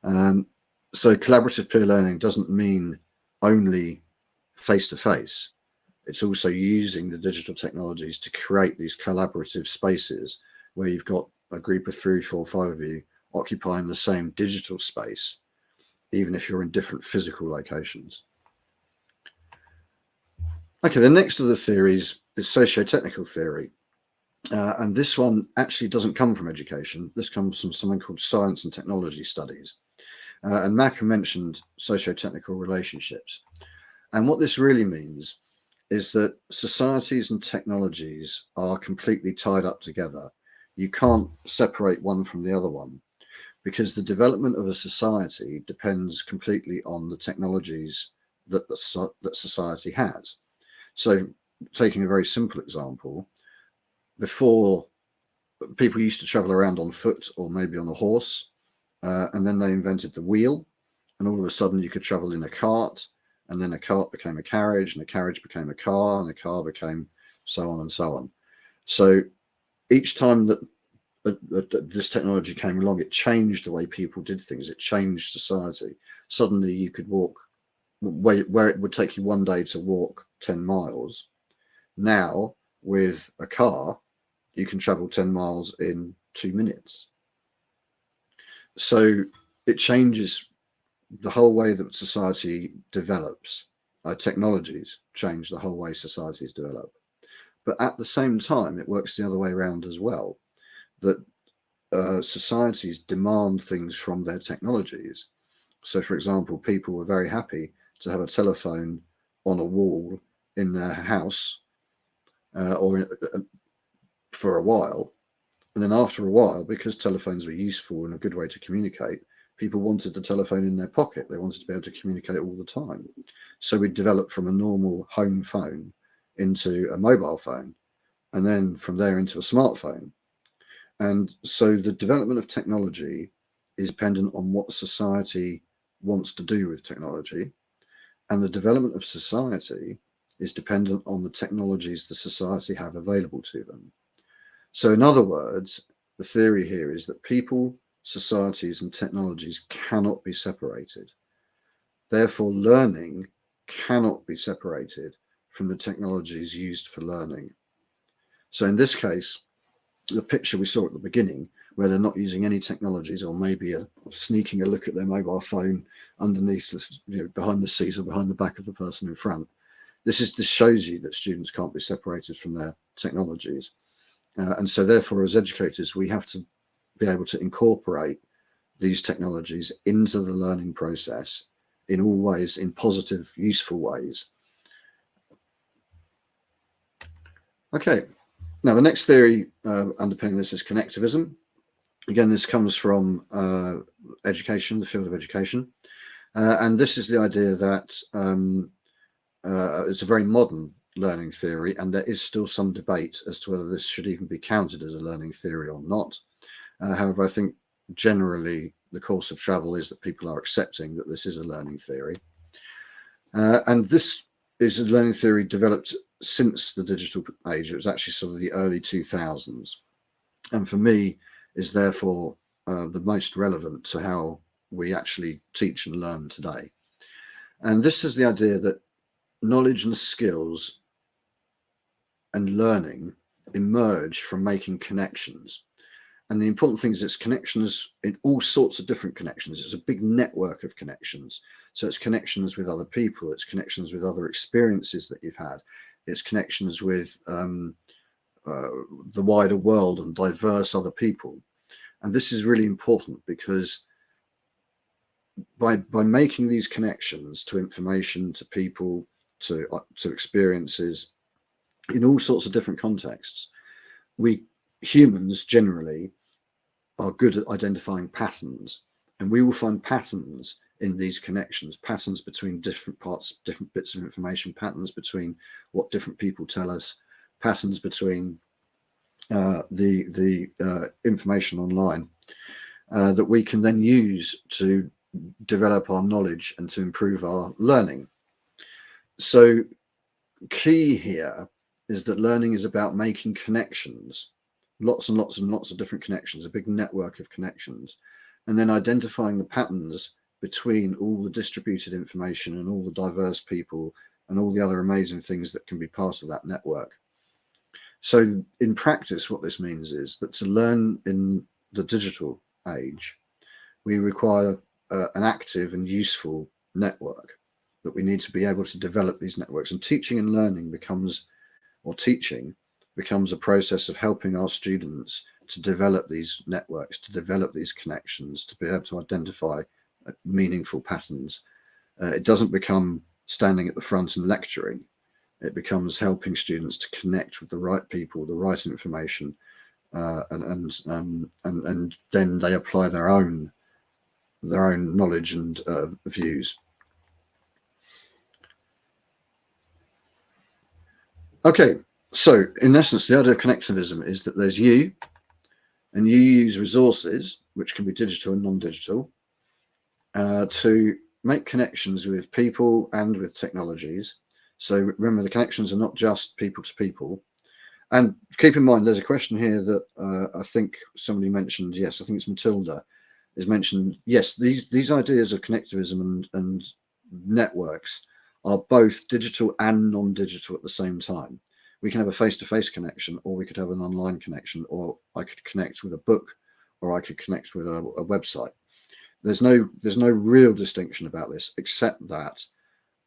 Um, so collaborative peer learning doesn't mean only face-to-face. -face. It's also using the digital technologies to create these collaborative spaces where you've got a group of three, four, five of you occupying the same digital space, even if you're in different physical locations. Okay, the next of the theories is socio-technical theory. Uh, and this one actually doesn't come from education. This comes from something called science and technology studies. Uh, and Maka mentioned socio-technical relationships. And what this really means is that societies and technologies are completely tied up together. You can't separate one from the other one because the development of a society depends completely on the technologies that, the, that society has. So taking a very simple example, before people used to travel around on foot or maybe on a horse, uh, and then they invented the wheel, and all of a sudden you could travel in a cart, and then a cart became a carriage, and a carriage became a car, and a car became so on and so on. So each time that this technology came along, it changed the way people did things. It changed society. Suddenly you could walk where, where it would take you one day to walk 10 miles. Now with a car, you can travel 10 miles in two minutes. So it changes the whole way that society develops. Uh, technologies change the whole way societies develop. But at the same time, it works the other way around as well, that uh, societies demand things from their technologies. So for example, people were very happy to have a telephone on a wall in their house uh, or uh, for a while. And then after a while, because telephones were useful and a good way to communicate, people wanted the telephone in their pocket. They wanted to be able to communicate all the time. So we developed from a normal home phone into a mobile phone, and then from there into a smartphone. And so the development of technology is dependent on what society wants to do with technology. And the development of society is dependent on the technologies the society have available to them. So in other words, the theory here is that people, societies and technologies cannot be separated. Therefore, learning cannot be separated from the technologies used for learning. So in this case, the picture we saw at the beginning, where they're not using any technologies or maybe a, sneaking a look at their mobile phone underneath the, you know, behind the seat or behind the back of the person in front. This is this shows you that students can't be separated from their technologies. Uh, and so therefore, as educators, we have to be able to incorporate these technologies into the learning process in all ways, in positive, useful ways. Okay, now the next theory uh, underpinning this is connectivism. Again, this comes from uh, education, the field of education. Uh, and this is the idea that um, uh, it's a very modern learning theory, and there is still some debate as to whether this should even be counted as a learning theory or not. Uh, however, I think generally the course of travel is that people are accepting that this is a learning theory. Uh, and this is a learning theory developed since the digital age. It was actually sort of the early 2000s. And for me, is therefore uh, the most relevant to how we actually teach and learn today. And this is the idea that knowledge and skills and learning emerge from making connections. And the important thing is it's connections in all sorts of different connections. It's a big network of connections. So it's connections with other people, it's connections with other experiences that you've had, it's connections with um, uh, the wider world and diverse other people. And this is really important because by by making these connections to information, to people, to uh, to experiences, in all sorts of different contexts, we humans generally are good at identifying patterns, and we will find patterns in these connections, patterns between different parts, different bits of information, patterns between what different people tell us, patterns between uh, the the uh, information online uh, that we can then use to develop our knowledge and to improve our learning. So key here is that learning is about making connections, lots and lots and lots of different connections, a big network of connections, and then identifying the patterns between all the distributed information and all the diverse people and all the other amazing things that can be part of that network. So in practice, what this means is that to learn in the digital age, we require uh, an active and useful network that we need to be able to develop these networks and teaching and learning becomes or teaching becomes a process of helping our students to develop these networks to develop these connections to be able to identify uh, meaningful patterns. Uh, it doesn't become standing at the front and lecturing. It becomes helping students to connect with the right people, the right information, uh, and and, um, and and then they apply their own their own knowledge and uh, views. Okay, so in essence, the idea of connectivism is that there's you, and you use resources, which can be digital and non-digital, uh, to make connections with people and with technologies so remember, the connections are not just people to people. And keep in mind, there's a question here that uh, I think somebody mentioned. Yes, I think it's Matilda is mentioned. Yes, these these ideas of connectivism and and networks are both digital and non-digital at the same time. We can have a face-to-face -face connection, or we could have an online connection, or I could connect with a book, or I could connect with a, a website. There's no there's no real distinction about this, except that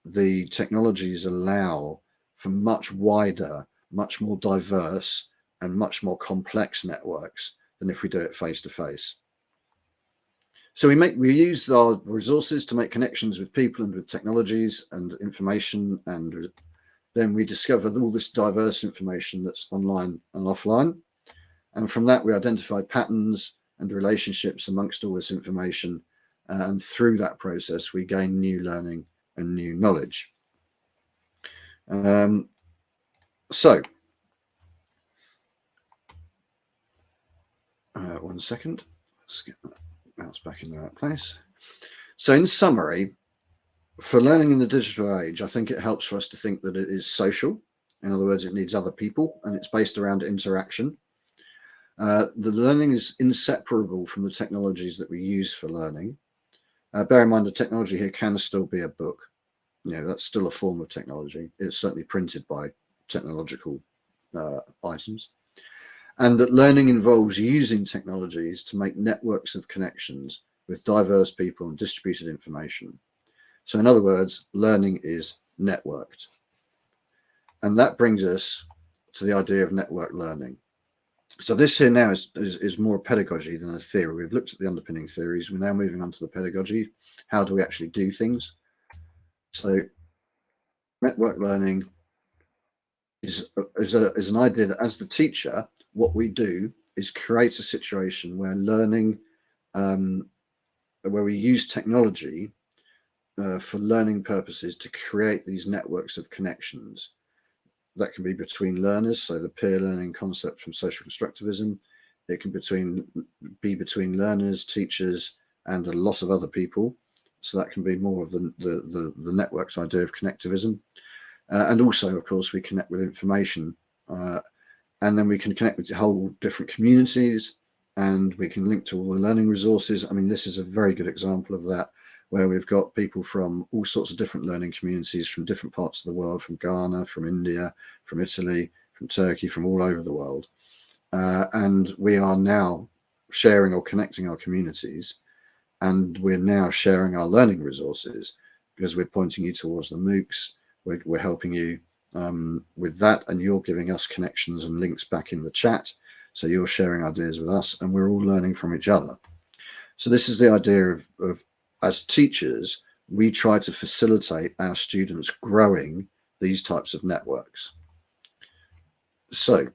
the technologies allow for much wider, much more diverse and much more complex networks than if we do it face to face. So we make we use our resources to make connections with people and with technologies and information and then we discover all this diverse information that's online and offline. And from that, we identify patterns and relationships amongst all this information. And through that process, we gain new learning and new knowledge. Um, so, uh, one second. mouse back in that place. So in summary, for learning in the digital age, I think it helps for us to think that it is social. In other words, it needs other people and it's based around interaction. Uh, the learning is inseparable from the technologies that we use for learning. Uh, bear in mind the technology here can still be a book. You know, that's still a form of technology. It's certainly printed by technological uh, items. And that learning involves using technologies to make networks of connections with diverse people and distributed information. So in other words, learning is networked. And that brings us to the idea of network learning. So this here now is, is, is, more pedagogy than a theory. We've looked at the underpinning theories. We're now moving on to the pedagogy. How do we actually do things? So network learning is, is, a, is an idea that as the teacher, what we do is create a situation where learning, um, where we use technology uh, for learning purposes to create these networks of connections that can be between learners. So the peer learning concept from social constructivism, it can between be between learners, teachers, and a lot of other people. So that can be more of the, the, the, the networks idea of connectivism. Uh, and also, of course, we connect with information uh, and then we can connect with whole different communities and we can link to all the learning resources. I mean, this is a very good example of that, where we've got people from all sorts of different learning communities from different parts of the world, from Ghana, from India, from Italy, from Turkey, from all over the world. Uh, and we are now sharing or connecting our communities and we're now sharing our learning resources because we're pointing you towards the MOOCs, we're, we're helping you um, with that and you're giving us connections and links back in the chat. So you're sharing ideas with us and we're all learning from each other. So this is the idea of, of as teachers, we try to facilitate our students growing these types of networks. So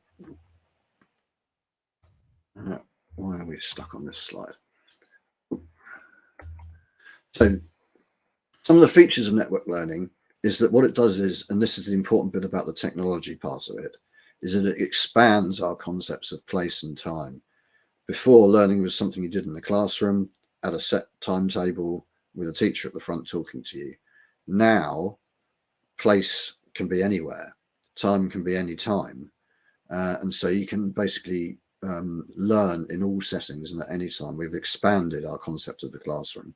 uh, why are we stuck on this slide? So some of the features of network learning is that what it does is, and this is the important bit about the technology part of it, is that it expands our concepts of place and time. Before, learning was something you did in the classroom at a set timetable with a teacher at the front talking to you. Now, place can be anywhere, time can be any time. Uh, and so you can basically um, learn in all settings and at any time. We've expanded our concept of the classroom.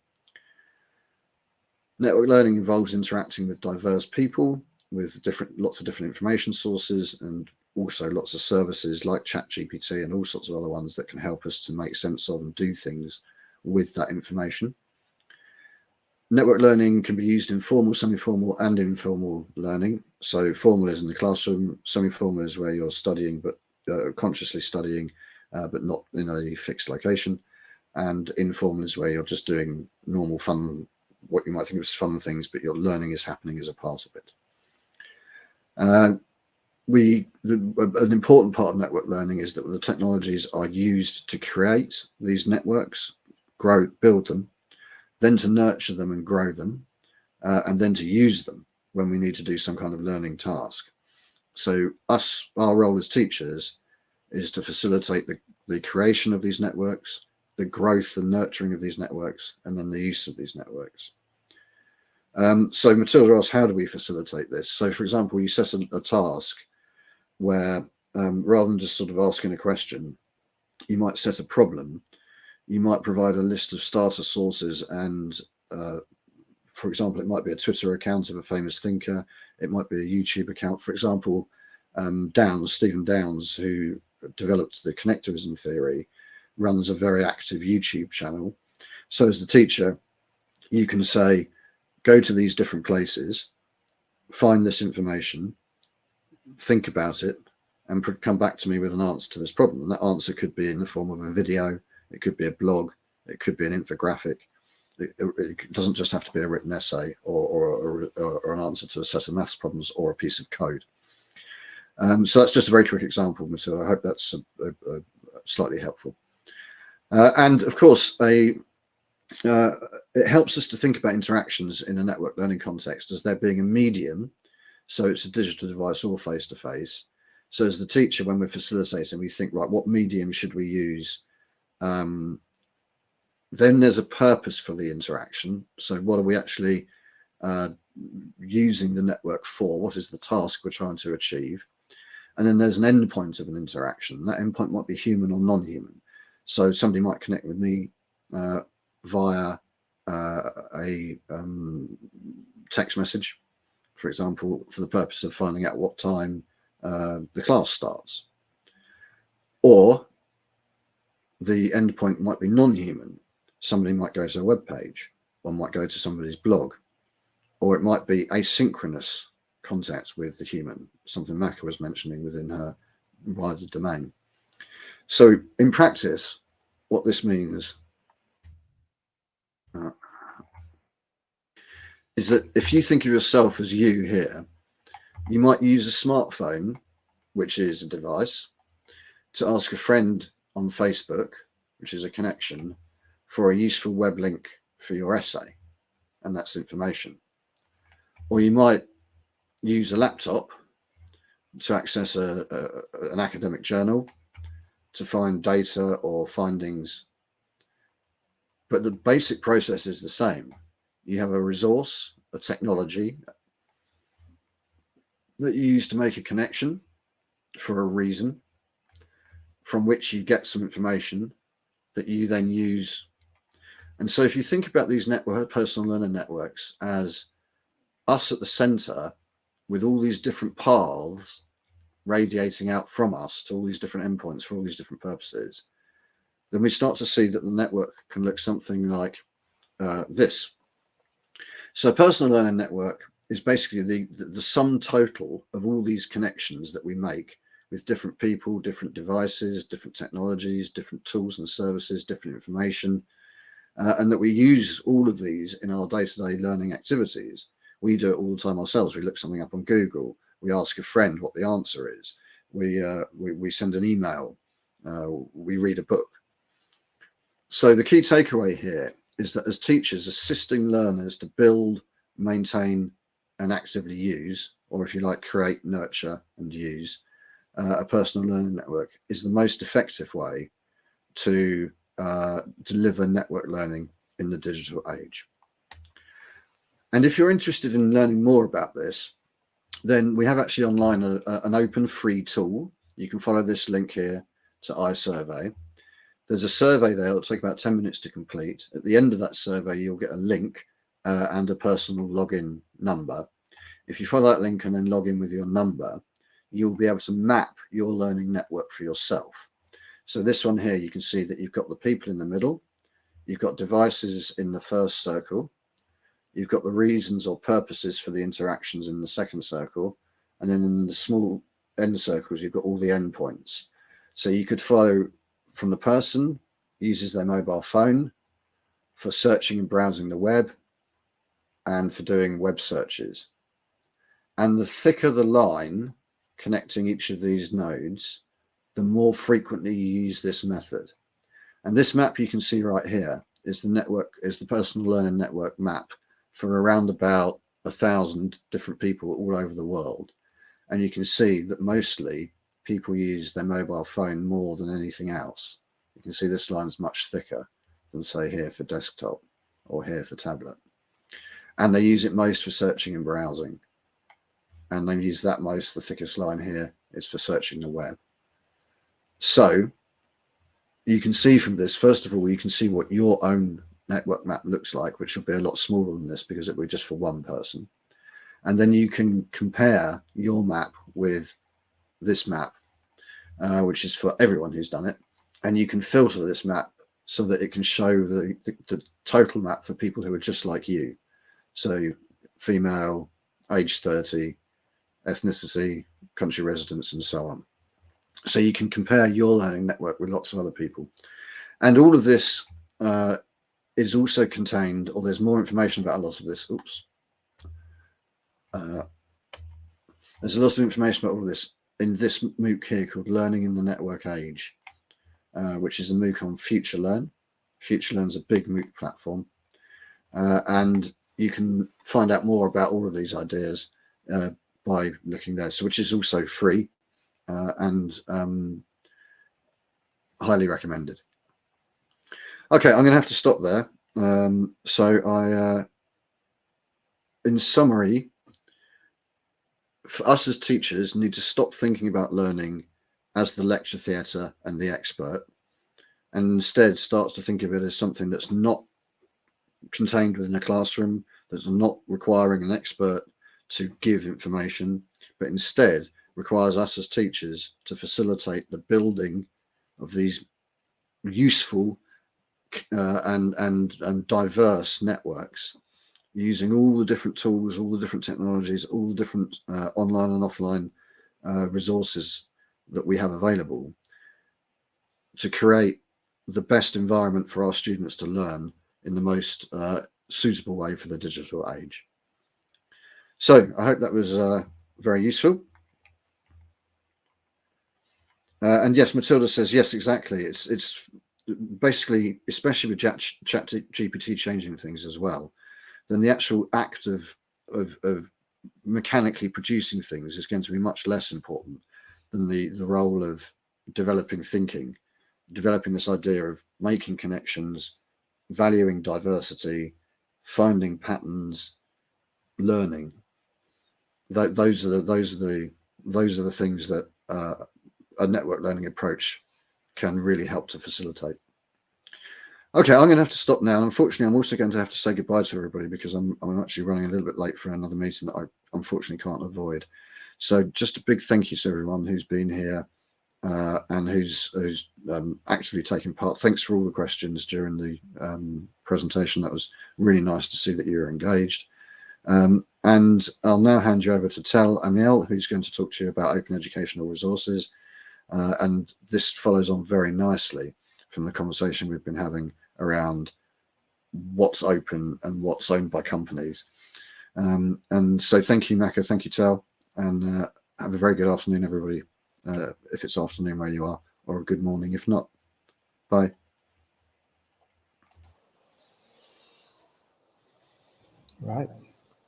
Network learning involves interacting with diverse people, with different lots of different information sources, and also lots of services like ChatGPT and all sorts of other ones that can help us to make sense of and do things with that information. Network learning can be used in formal, semi-formal and informal learning. So formal is in the classroom, semi-formal is where you're studying, but uh, consciously studying, uh, but not in a fixed location. And informal is where you're just doing normal fun what you might think of as fun things, but your learning is happening as a part of it. Uh, we the, an important part of network learning is that the technologies are used to create these networks, grow, build them, then to nurture them and grow them, uh, and then to use them when we need to do some kind of learning task. So us, our role as teachers is to facilitate the, the creation of these networks, the growth and nurturing of these networks, and then the use of these networks. Um, so Matilda asks, how do we facilitate this? So for example, you set a, a task where um, rather than just sort of asking a question, you might set a problem. You might provide a list of starter sources and uh, for example, it might be a Twitter account of a famous thinker. It might be a YouTube account. For example, um, Downes, Stephen Downes, who developed the connectivism theory, runs a very active YouTube channel. So as the teacher, you can say, go to these different places, find this information, think about it, and come back to me with an answer to this problem. And that answer could be in the form of a video, it could be a blog, it could be an infographic. It, it doesn't just have to be a written essay or, or, or, or, an answer to a set of maths problems or a piece of code. Um, so that's just a very quick example, Matilda. I hope that's a, a, a slightly helpful. Uh, and of course, a uh, it helps us to think about interactions in a network learning context as there being a medium. So it's a digital device or face to face. So as the teacher, when we're facilitating, we think, right, what medium should we use um, then there's a purpose for the interaction. So what are we actually uh, using the network for? What is the task we're trying to achieve? And then there's an endpoint of an interaction. That endpoint might be human or non-human. So somebody might connect with me uh, via uh, a um, text message, for example, for the purpose of finding out what time uh, the class starts. Or the endpoint might be non-human. Somebody might go to a web page, or might go to somebody's blog, or it might be asynchronous contact with the human, something Maka was mentioning within her wider domain. So in practice, what this means uh, is that if you think of yourself as you here, you might use a smartphone, which is a device, to ask a friend on Facebook, which is a connection, for a useful web link for your essay, and that's information. Or you might use a laptop to access a, a, an academic journal to find data or findings. But the basic process is the same. You have a resource, a technology that you use to make a connection for a reason from which you get some information that you then use. And so if you think about these network personal learner networks as us at the center with all these different paths radiating out from us to all these different endpoints for all these different purposes, then we start to see that the network can look something like uh, this. So personal learning network is basically the, the, the sum total of all these connections that we make with different people, different devices, different technologies, different tools and services, different information, uh, and that we use all of these in our day-to-day -day learning activities. We do it all the time ourselves. We look something up on Google. We ask a friend what the answer is. We, uh, we, we, send an email. Uh, we read a book. So the key takeaway here is that as teachers assisting learners to build, maintain, and actively use, or if you like, create, nurture, and use uh, a personal learning network is the most effective way to uh, deliver network learning in the digital age. And if you're interested in learning more about this, then we have actually online a, a, an open free tool. You can follow this link here to iSurvey. There's a survey there, it'll take about 10 minutes to complete. At the end of that survey, you'll get a link uh, and a personal login number. If you follow that link and then log in with your number, you'll be able to map your learning network for yourself. So this one here, you can see that you've got the people in the middle, you've got devices in the first circle, you've got the reasons or purposes for the interactions in the second circle, and then in the small end circles, you've got all the endpoints. So you could follow from the person uses their mobile phone for searching and browsing the web and for doing web searches. And the thicker the line connecting each of these nodes, the more frequently you use this method. And this map you can see right here is the network, is the personal learning network map for around about a thousand different people all over the world. And you can see that mostly people use their mobile phone more than anything else. You can see this line is much thicker than say here for desktop or here for tablet. And they use it most for searching and browsing and they use that most, the thickest line here is for searching the web. So you can see from this, first of all, you can see what your own network map looks like, which will be a lot smaller than this because it will be just for one person. And then you can compare your map with this map, uh, which is for everyone who's done it. And you can filter this map so that it can show the, the, the total map for people who are just like you. So female, age 30, ethnicity, country residence, and so on. So you can compare your learning network with lots of other people. And all of this uh, is also contained, or there's more information about a lot of this. Oops. Uh, there's a lot of information about all of this in this MOOC here called Learning in the Network Age, uh, which is a MOOC on FutureLearn. FutureLearn's a big MOOC platform. Uh, and you can find out more about all of these ideas uh, by looking there. So which is also free uh, and um, highly recommended. Okay, I'm going to have to stop there. Um, so I, uh, in summary, for us as teachers need to stop thinking about learning as the lecture theatre and the expert and instead starts to think of it as something that's not contained within a classroom, that's not requiring an expert to give information, but instead requires us as teachers to facilitate the building of these useful uh, and, and, and diverse networks using all the different tools, all the different technologies, all the different uh, online and offline uh, resources that we have available to create the best environment for our students to learn in the most uh, suitable way for the digital age. So I hope that was uh, very useful. Uh, and yes, Matilda says, yes, exactly. It's it's basically, especially with chat, ChatGPT changing things as well, then the actual act of, of, of mechanically producing things is going to be much less important than the, the role of developing thinking, developing this idea of making connections, valuing diversity, finding patterns, learning. Th those are the those are the those are the things that uh, a network learning approach can really help to facilitate. Okay, I'm going to have to stop now. Unfortunately, I'm also going to have to say goodbye to everybody because I'm, I'm actually running a little bit late for another meeting that I unfortunately can't avoid. So just a big thank you to everyone who's been here uh, and who's who's um, actually taken part. Thanks for all the questions during the um, presentation. That was really nice to see that you're engaged. Um, and I'll now hand you over to Tel Amiel, who's going to talk to you about open educational resources. Uh, and this follows on very nicely from the conversation we've been having around what's open and what's owned by companies. Um, and so thank you, Maka. Thank you, Tel. And uh, have a very good afternoon, everybody, uh, if it's afternoon where you are, or a good morning if not. Bye. Right.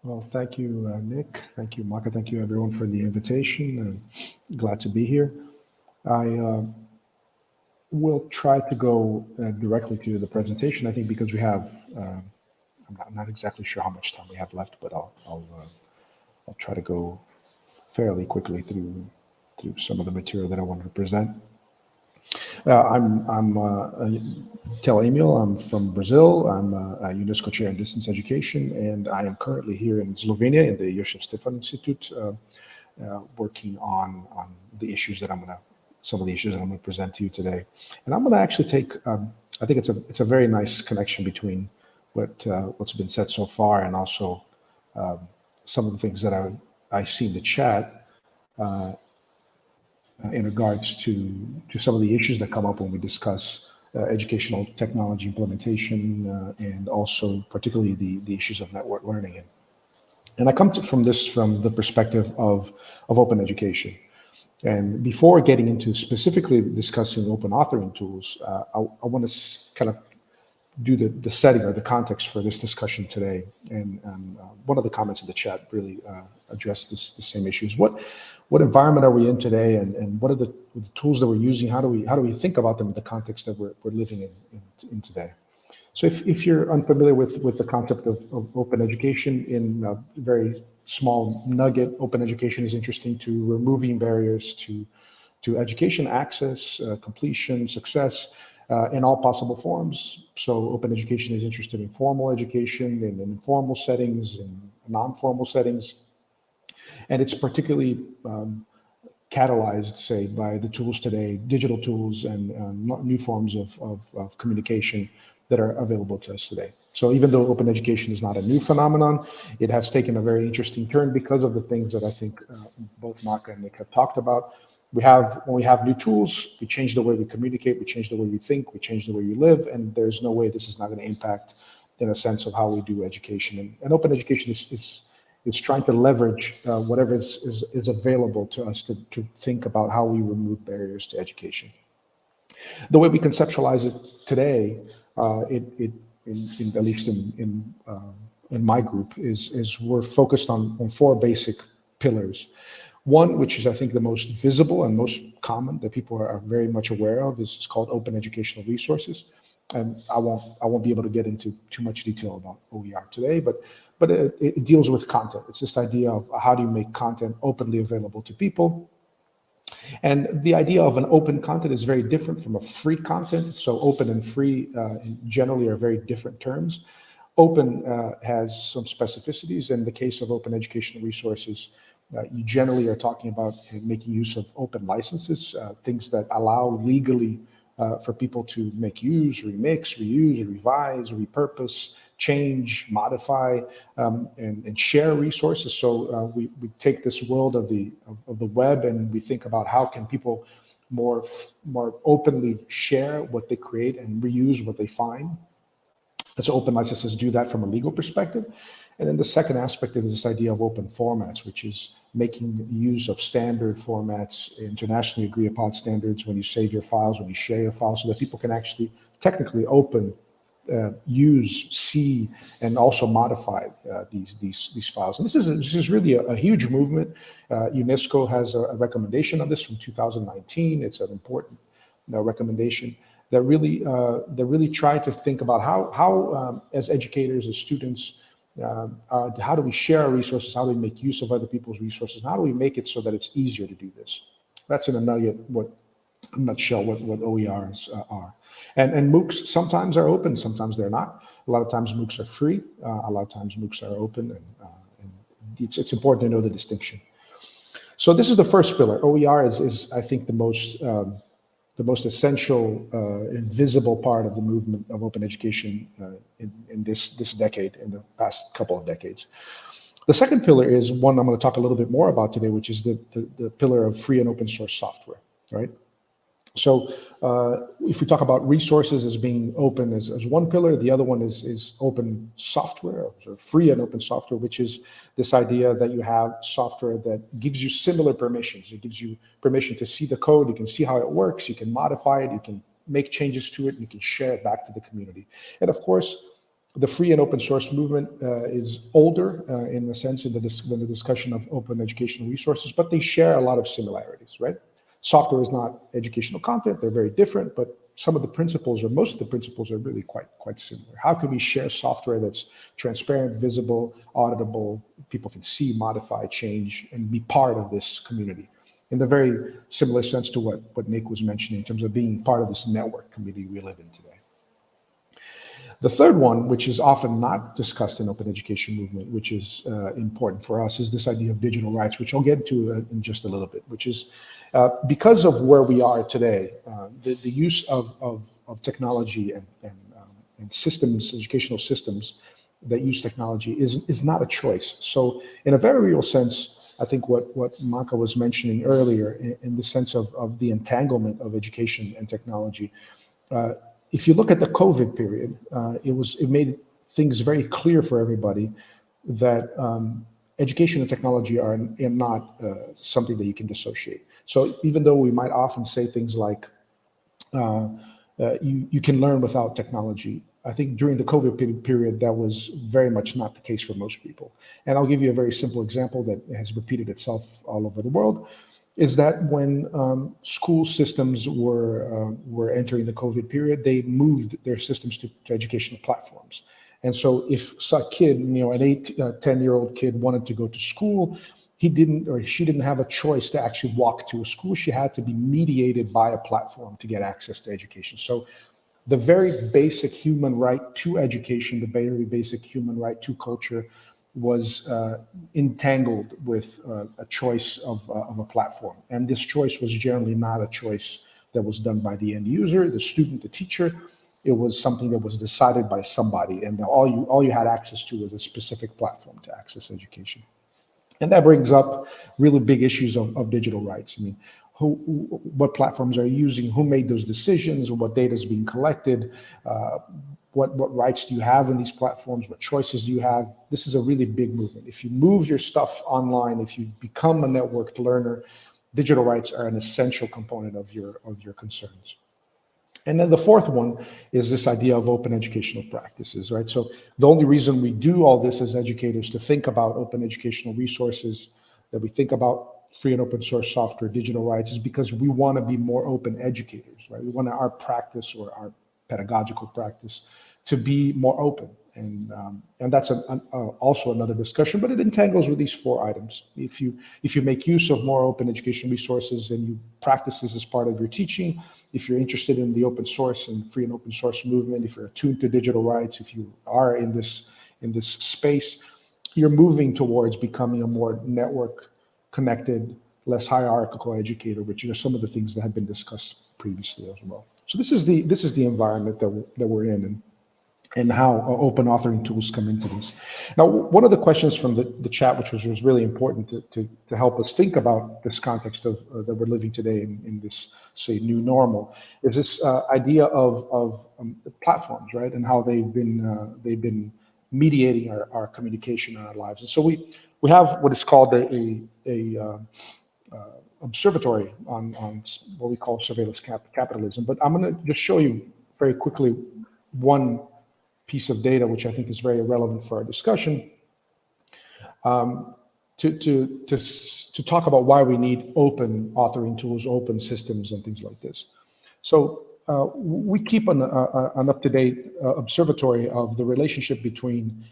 Well, thank you, uh, Nick. Thank you, Maka. Thank you, everyone, for the invitation. And glad to be here. I uh, will try to go uh, directly to the presentation. I think because we have, uh, I'm not, not, exactly sure how much time we have left, but I'll I'll, uh, I'll try to go fairly quickly through through some of the material that I wanted to present. Uh, I'm I'm uh, Tel Amiel. I'm from Brazil. I'm a, a, UNESCO chair in distance education, and I am currently here in Slovenia in the Jožef Stefan Institute, uh, uh, working on on the issues that I'm going to some of the issues that I'm going to present to you today. And I'm going to actually take, um, I think it's a it's a very nice connection between what uh, what's been said so far and also um, some of the things that I I see in the chat uh, in regards to to some of the issues that come up when we discuss uh, educational technology implementation uh, and also particularly the the issues of network learning and and I come to, from this from the perspective of of open education. And before getting into specifically discussing open authoring tools, uh, I, I want to kind of do the, the setting or the context for this discussion today. And, and uh, one of the comments in the chat really uh, addressed this, the same issues. What what environment are we in today, and, and what are the, the, tools that we're using? How do we how do we think about them in the context that we're, we're living in, in, in today? So if, if you're unfamiliar with, with the concept of, of open education in a very small nugget, open education is interesting to removing barriers to, to education access, uh, completion, success uh, in all possible forms. So open education is interested in formal education, in, in informal settings, in non-formal settings. And it's particularly um, catalyzed, say, by the tools today, digital tools and uh, new forms of, of, of communication that are available to us today. So even though open education is not a new phenomenon, it has taken a very interesting turn because of the things that I think uh, both Mark and Nick have talked about. We have, when we have new tools, we change the way we communicate, we change the way we think, we change the way we live, and there's no way this is not going to impact in a sense of how we do education. And, and open education is, is, is trying to leverage uh, whatever is, is, is available to us to, to think about how we remove barriers to education. The way we conceptualize it today, uh, it, it in, in, at least in in, uh, in my group is is we're focused on on four basic pillars. One, which is I think the most visible and most common that people are, are very much aware of, is, is called open educational resources. And I won't I won't be able to get into too much detail about OER today, but but it, it deals with content. It's this idea of how do you make content openly available to people. And the idea of an open content is very different from a free content. So open and free uh, generally are very different terms. Open uh, has some specificities. In the case of open educational resources, uh, you generally are talking about making use of open licenses, uh, things that allow legally uh, for people to make use, remix, reuse, revise, repurpose, change, modify, um, and, and, share resources. So uh, we, we take this world of the of, of, the web and we think about how can people more more openly share what they create and reuse what they find. Let's open licenses do that from a legal perspective. And then the second aspect is this idea of open formats, which is making use of standard formats, internationally agreed upon standards when you save your files, when you share your files, so that people can actually technically open, uh, use, see, and also modify uh, these these these files. And this is a, this is really a, a huge movement. Uh, UNESCO has a, a, recommendation on this from 2019. It's an important uh, recommendation that really uh, that really try to think about how how um, as educators, as students uh, uh, how do we share our resources? How do we make use of other people's resources? How do we make it so that it's easier to do this? That's in a nugget, what, nutshell, what, what OERs uh, are. And, and MOOCs sometimes are open, sometimes they're not. A lot of times MOOCs are free. Uh, a lot of times MOOCs are open. And, uh, and it's, it's important to know the distinction. So this is the first pillar. OER is, is I think, the most um, the most essential uh, invisible part of the movement of open education uh, in, in this, this decade, in the past couple of decades. The second pillar is one I'm going to talk a little bit more about today, which is the, the, the pillar of free and open source software, right? So uh, if we talk about resources as being open as, as one pillar, the other one is, is open software, free and open software, which is this idea that you have software that gives you similar permissions. It gives you permission to see the code, you can see how it works, you can modify it, you can make changes to it, and you can share it back to the community. And of course, the free and open source movement uh, is older uh, in the sense in the, the discussion of open educational resources, but they share a lot of similarities, right? Software is not educational content. They're very different, but some of the principles or most of the principles are really quite quite similar. How can we share software that's transparent, visible, auditable, people can see, modify, change, and be part of this community? In the very similar sense to what, what Nick was mentioning in terms of being part of this network community we live in today. The third one, which is often not discussed in open education movement, which is uh, important for us, is this idea of digital rights, which I'll get to uh, in just a little bit, which is uh, because of where we are today, uh, the, the use of, of, of technology and, and, um, and systems, educational systems that use technology is, is not a choice. So in a very real sense, I think what, what Maka was mentioning earlier in, in the sense of, of the entanglement of education and technology, uh, if you look at the COVID period, uh, it was it made things very clear for everybody that um, education and technology are, are not uh, something that you can dissociate. So even though we might often say things like uh, uh you you can learn without technology, I think during the COVID period that was very much not the case for most people. And I'll give you a very simple example that has repeated itself all over the world is that when um, school systems were uh, were entering the COVID period, they moved their systems to, to educational platforms. And so, if a kid, you know, an eight, uh, 10 year old kid wanted to go to school, he didn't or she didn't have a choice to actually walk to a school. She had to be mediated by a platform to get access to education. So, the very basic human right to education, the very basic human right to culture, was uh, entangled with uh, a choice of, uh, of a platform. And this choice was generally not a choice that was done by the end user, the student, the teacher. It was something that was decided by somebody, and all you all you had access to was a specific platform to access education. And that brings up really big issues of, of digital rights. I mean, who, what platforms are you using, who made those decisions, what data is being collected, uh, what, what rights do you have in these platforms? What choices do you have? This is a really big movement. If you move your stuff online, if you become a networked learner, digital rights are an essential component of your, of your concerns. And then the fourth one is this idea of open educational practices, right? So the only reason we do all this as educators to think about open educational resources, that we think about free and open source software, digital rights, is because we want to be more open educators, right? We want our practice or our pedagogical practice to be more open. And, um, and that's a, a, also another discussion, but it entangles with these four items. If you, if you make use of more open education resources and you practice this as part of your teaching, if you're interested in the open source and free and open source movement, if you're attuned to digital rights, if you are in this, in this space, you're moving towards becoming a more network connected, less hierarchical educator, which are some of the things that have been discussed previously as well. So this is the this is the environment that we're, that we're in, and and how open authoring tools come into this. Now, one of the questions from the, the chat, which was, was really important to, to, to help us think about this context of uh, that we're living today in, in this, say, new normal, is this uh, idea of, of um, platforms, right? And how they've been, uh, they've been mediating our, our communication in our lives. And so we, we have what is called a, a, a uh, uh, observatory on, on what we call surveillance cap capitalism. But I'm going to just show you very quickly one piece of data, which I think is very relevant for our discussion, um, to, to, to, to talk about why we need open authoring tools, open systems, and things like this. So uh, we keep an, uh, an up-to-date uh, observatory of the relationship between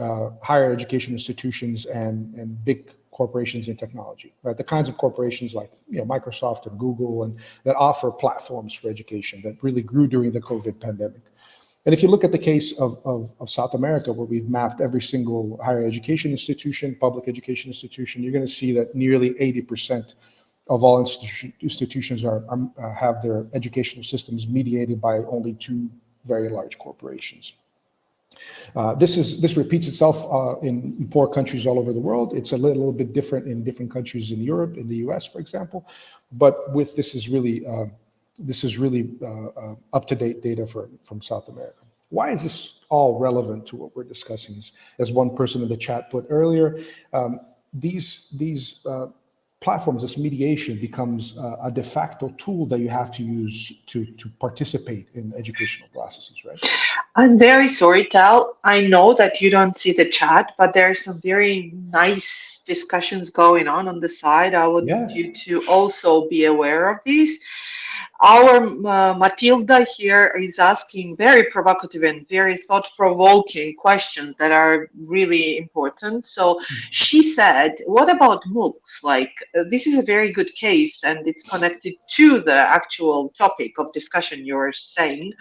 uh, higher education institutions and, and big corporations in technology, right? The kinds of corporations like you know, Microsoft and Google and that offer platforms for education that really grew during the COVID pandemic. And if you look at the case of, of, of, South America, where we've mapped every single higher education institution, public education institution, you're going to see that nearly 80% of all institu institutions are, are uh, have their educational systems mediated by only two very large corporations. Uh, this is this repeats itself uh, in poor countries all over the world. It's a little bit different in different countries in Europe, in the U.S., for example. But with this is really uh, this is really uh, uh, up to date data for, from South America. Why is this all relevant to what we're discussing? As, as one person in the chat put earlier, um, these these platforms, this mediation becomes a de facto tool that you have to use to, to participate in educational processes, right? I'm very sorry, Tel. I know that you don't see the chat, but there are some very nice discussions going on on the side. I would yeah. you to also be aware of these. Our uh, Matilda here is asking very provocative and very thought-provoking questions that are really important. So hmm. she said, what about MOOCs? Like, uh, this is a very good case and it's connected to the actual topic of discussion you're saying.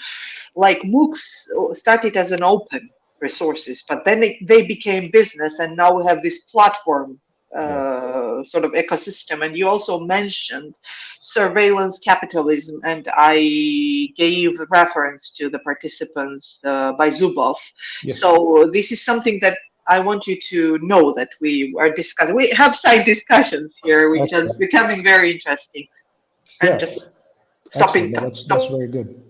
Like MOOCs started as an open resources, but then it, they became business and now we have this platform uh, sort of ecosystem. And you also mentioned surveillance capitalism, and I gave reference to the participants uh, by Zuboff. Yes. So this is something that I want you to know that we are discussing. We have side discussions here, which Excellent. is becoming very interesting. And yeah. just stopping. No, that's, stop. that's very good.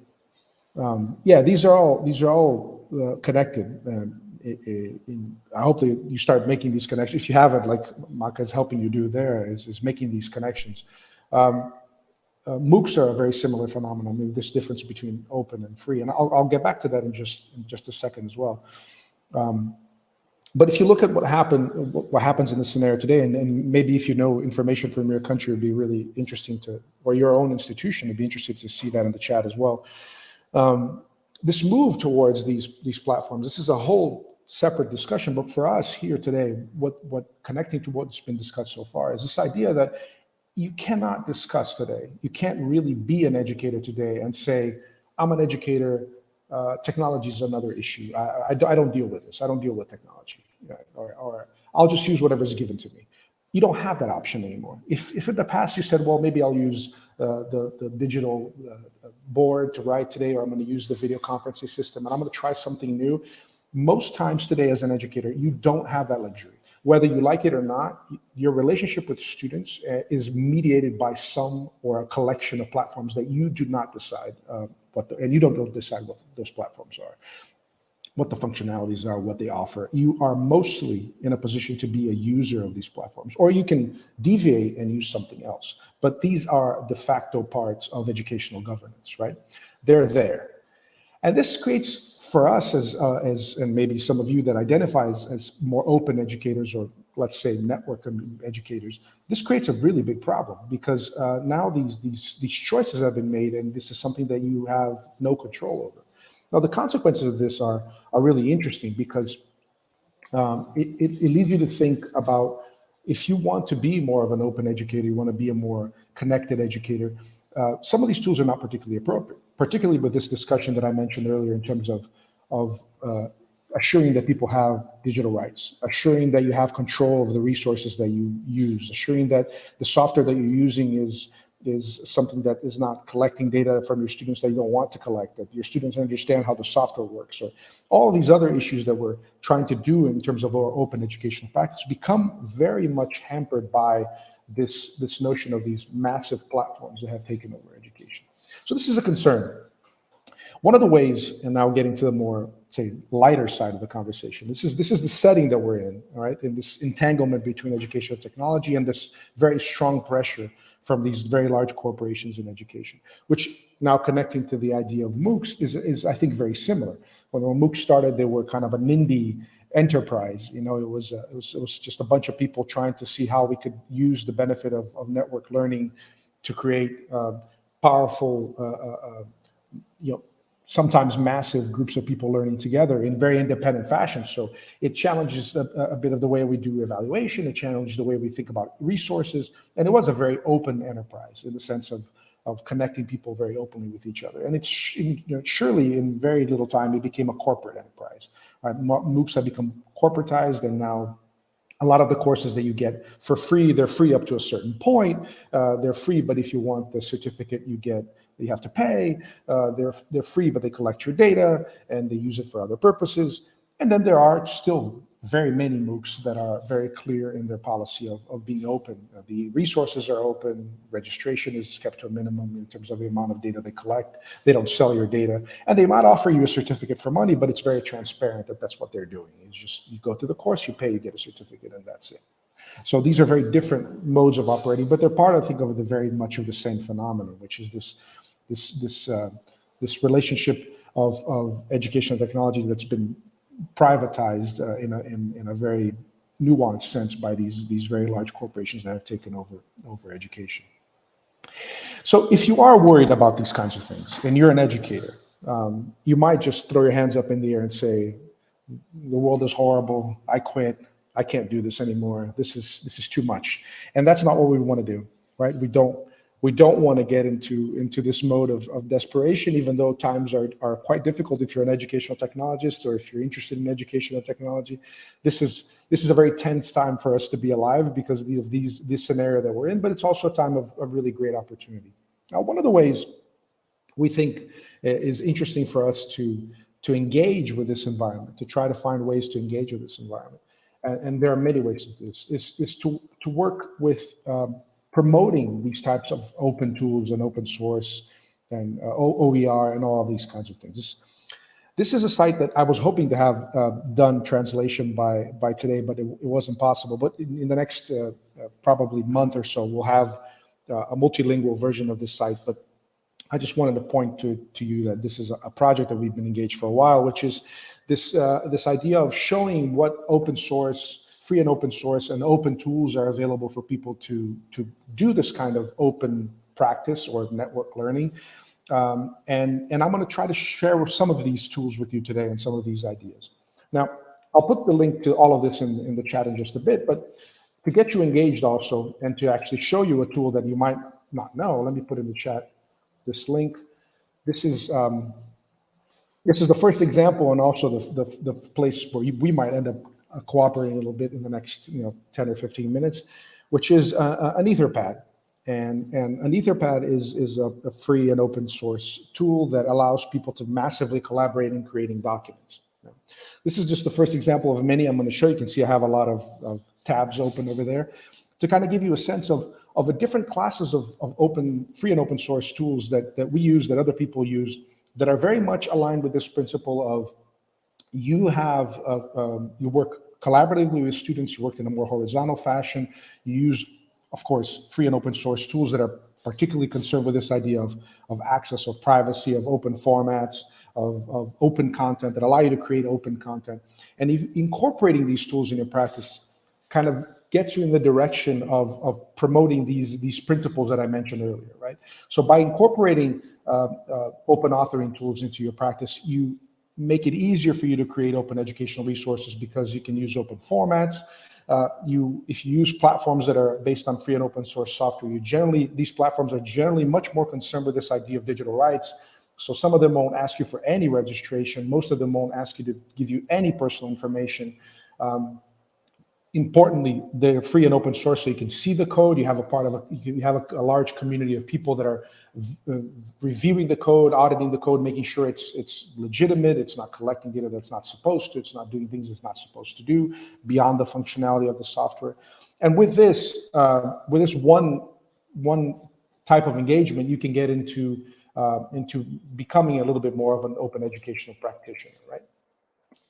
Um, yeah, these are all these are all uh, connected. Um, in, I hope that you start making these connections. If you haven't, like Maka is helping you do there, is, is making these connections. Um, uh, MOOCs are a very similar phenomenon. I mean, this difference between open and free, and I'll, I'll get back to that in just in just a second as well. Um, but if you look at what happened, what happens in the scenario today, and, and, maybe if you know information from your country, it'd be really interesting to, or your own institution, it'd be interesting to see that in the chat as well. Um, this move towards these these platforms, this is a whole separate discussion. But for us here today, what, what connecting to what's been discussed so far is this idea that you cannot discuss today, you can't really be an educator today and say, I'm an educator, uh, technology is another issue. I, I, I, don't deal with this. I don't deal with technology. Or, or I'll just use whatever is given to me. You don't have that option anymore. If, if in the past you said, well, maybe I'll use uh, the, the digital uh, board to write today, or I'm going to use the video conferencing system, and I'm going to try something new, most times today as an educator, you don't have that luxury. Whether you like it or not, your relationship with students uh, is mediated by some or a collection of platforms that you do not decide uh, what, the, and you don't decide what those platforms are, what the functionalities are, what they offer. You are mostly in a position to be a user of these platforms, or you can deviate and use something else. But these are de facto parts of educational governance, right? They're there. And this creates for us as, uh, as, and maybe some of you that identify as, as more open educators or let's say network educators, this creates a really big problem because uh, now these, these, these choices have been made and this is something that you have no control over. Now, the consequences of this are, are really interesting because um, it, it, it leads you to think about if you want to be more of an open educator, you want to be a more connected educator, uh, some of these tools are not particularly appropriate, particularly with this discussion that I mentioned earlier in terms of, of uh, assuring that people have digital rights, assuring that you have control of the resources that you use, assuring that the software that you're using is is something that is not collecting data from your students that you don't want to collect, that your students understand how the software works, or all these other issues that we're trying to do in terms of our open educational practice become very much hampered by this, this notion of these massive platforms that have taken over. So this is a concern. One of the ways, and now getting to the more say lighter side of the conversation. This is this is the setting that we're in, all right, in this entanglement between education and technology and this very strong pressure from these very large corporations in education, which now connecting to the idea of MOOCs is, is I think very similar. When, when MOOCs started, they were kind of a NIMBY enterprise. You know, it was, uh, it was it was just a bunch of people trying to see how we could use the benefit of, of network learning to create uh, powerful, uh, uh, uh you know, sometimes massive groups of people learning together in very independent fashion. So it challenges a, a, bit of the way we do evaluation. It challenges the way we think about resources. And it was a very open enterprise in the sense of, of connecting people very openly with each other. And it's you know, surely in very little time, it became a corporate enterprise. Right? MOOCs have become corporatized and now a lot of the courses that you get for free, they're free up to a certain point. Uh, they're free, but if you want the certificate, you get you have to pay. Uh, they're, they're free, but they collect your data and they use it for other purposes. And then there are still very many MOOCs that are very clear in their policy of, of being open. Uh, the resources are open, registration is kept to a minimum in terms of the amount of data they collect. They don't sell your data. And they might offer you a certificate for money, but it's very transparent that that's what they're doing. It's just you go through the course, you pay, you get a certificate, and that's it. So these are very different modes of operating, but they're part, I think, of the very much of the same phenomenon, which is this this this uh, this relationship of of educational technology that's been privatized uh, in a in, in a very nuanced sense by these these very large corporations that have taken over over education. So if you are worried about these kinds of things and you're an educator, um, you might just throw your hands up in the air and say, "The world is horrible. I quit. I can't do this anymore. This is this is too much." And that's not what we want to do, right? We don't we don't want to get into into this mode of, of desperation, even though times are, are quite difficult if you're an educational technologist or if you're interested in educational technology. This is this is a very tense time for us to be alive because of these this scenario that we're in, but it's also a time of, of really great opportunity. Now, one of the ways we think is interesting for us to to engage with this environment, to try to find ways to engage with this environment, and, and there are many ways to do this, is, is to, to work with um, promoting these types of open tools and open source and uh, OER and all these kinds of things. This, is a site that I was hoping to have uh, done translation by by today, but it, it wasn't possible. But in, in the next uh, uh probably month or so, we'll have uh, a multilingual version of this site. But I just wanted to point to, to you that this is a project that we've been engaged for a while, which is this uh, this idea of showing what open source free and open source and open tools are available for people to, to do this kind of open practice or network learning. Um, and, and I'm going to try to share some of these tools with you today and some of these ideas. Now, I'll put the link to all of this in, in the chat in just a bit, but to get you engaged also and to actually show you a tool that you might not know, let me put in the chat this link. This is um, this is the first example and also the, the, the place where we might end up uh, cooperating a little bit in the next you know 10 or 15 minutes, which is uh, uh, an Etherpad. And, and an Etherpad is, is a, a, free and open source tool that allows people to massively collaborate in creating documents. This is just the first example of many I'm going to show. You can see I have a lot of, of tabs open over there to kind of give you a sense of, of the different classes of, of open, free and open source tools that, that we use, that other people use, that are very much aligned with this principle of you have uh, um, you work collaboratively with students. You work in a more horizontal fashion. You use, of course, free and open source tools that are particularly concerned with this idea of, of access, of privacy, of open formats, of, of open content that allow you to create open content. And if incorporating these tools in your practice kind of gets you in the direction of, of promoting these, these principles that I mentioned earlier, right? So by incorporating uh, uh, open authoring tools into your practice, you make it easier for you to create open educational resources because you can use open formats. Uh, you, if you use platforms that are based on free and open source software, you generally, these platforms are generally much more concerned with this idea of digital rights. So some of them won't ask you for any registration. Most of them won't ask you to give you any personal information. Um, importantly, they're free and open source, so you can see the code. You have a part of a, you have a, a large community of people that are uh, reviewing the code, auditing the code, making sure it's it's legitimate. It's not collecting data that's not supposed to. It's not doing things it's not supposed to do beyond the functionality of the software. And with this, uh, with this one one type of engagement, you can get into uh, into becoming a little bit more of an open educational practitioner, right?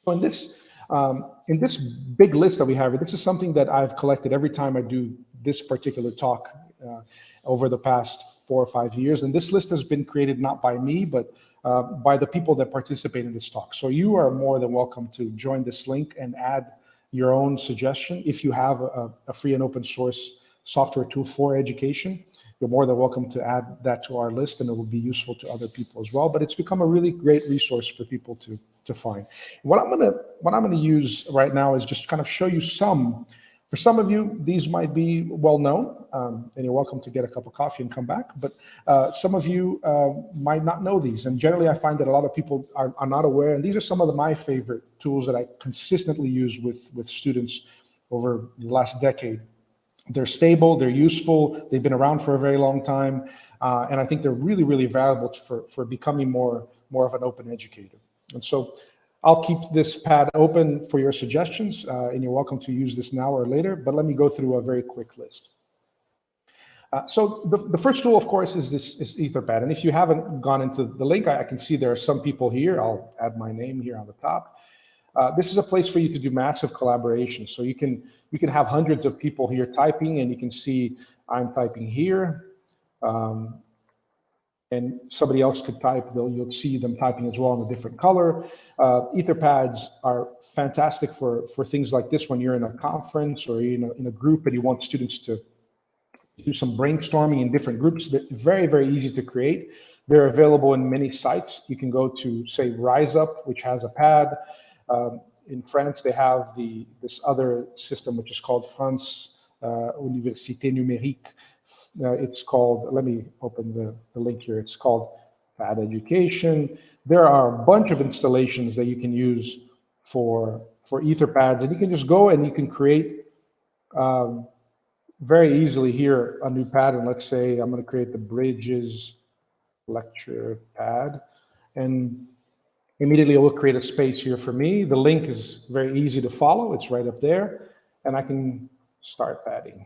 So in this um, in this big list that we have, this is something that I've collected every time I do this particular talk uh, over the past four or five years. And this list has been created not by me, but uh, by the people that participate in this talk. So you are more than welcome to join this link and add your own suggestion. If you have a, a free and open source software tool for education, you're more than welcome to add that to our list and it will be useful to other people as well. But it's become a really great resource for people to to find. What I'm gonna what I'm gonna use right now is just kind of show you some. For some of you, these might be well known, um, and you're welcome to get a cup of coffee and come back. But uh, some of you uh, might not know these, and generally, I find that a lot of people are, are not aware. And these are some of the, my favorite tools that I consistently use with with students over the last decade. They're stable, they're useful, they've been around for a very long time, uh, and I think they're really, really valuable for for becoming more more of an open educator. And so I'll keep this pad open for your suggestions, uh, and you're welcome to use this now or later, but let me go through a very quick list. Uh, so the, the first tool, of course, is this is Etherpad. And if you haven't gone into the link, I, I can see there are some people here. I'll add my name here on the top. Uh, this is a place for you to do massive collaboration. So you can you can have hundreds of people here typing, and you can see I'm typing here. Um, and somebody else could type, though you'll see them typing as well in a different color. Uh, Etherpads are fantastic for, for things like this when you're in a conference or in a, in a group and you want students to do some brainstorming in different groups. They're very, very easy to create. They're available in many sites. You can go to, say, RiseUp, which has a pad. Um, in France, they have the this other system, which is called France uh, Université Numérique, uh, it's called, let me open the, the link here. It's called Pad Education. There are a bunch of installations that you can use for, for Etherpads, and you can just go and you can create um, very easily here a new pad. And let's say I'm going to create the Bridges lecture pad. And immediately it will create a space here for me. The link is very easy to follow. It's right up there. And I can start padding.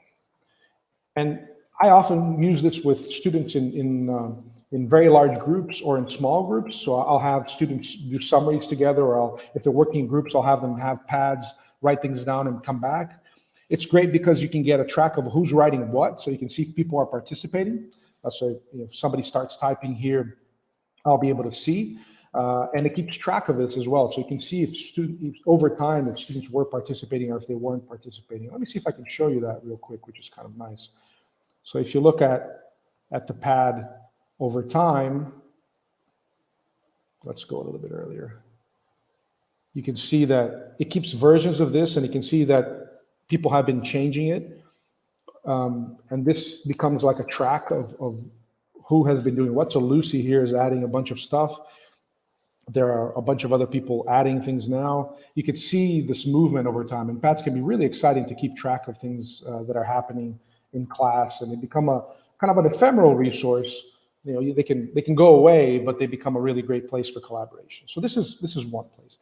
And I often use this with students in, in, uh, in very large groups or in small groups. So I'll have students do summaries together, or I'll, if they're working in groups, I'll have them have pads, write things down and come back. It's great because you can get a track of who's writing what, so you can see if people are participating. Uh, so if somebody starts typing here, I'll be able to see. Uh, and it keeps track of this as well. So you can see if, student, over time, if students were participating or if they weren't participating. Let me see if I can show you that real quick, which is kind of nice. So if you look at, at the pad over time, let's go a little bit earlier. You can see that it keeps versions of this and you can see that people have been changing it. Um, and this becomes like a track of, of who has been doing what. So Lucy here is adding a bunch of stuff. There are a bunch of other people adding things now. You can see this movement over time and pads can be really exciting to keep track of things uh, that are happening in class and they become a kind of an ephemeral resource. You know they can they can go away but they become a really great place for collaboration. So this is this is one place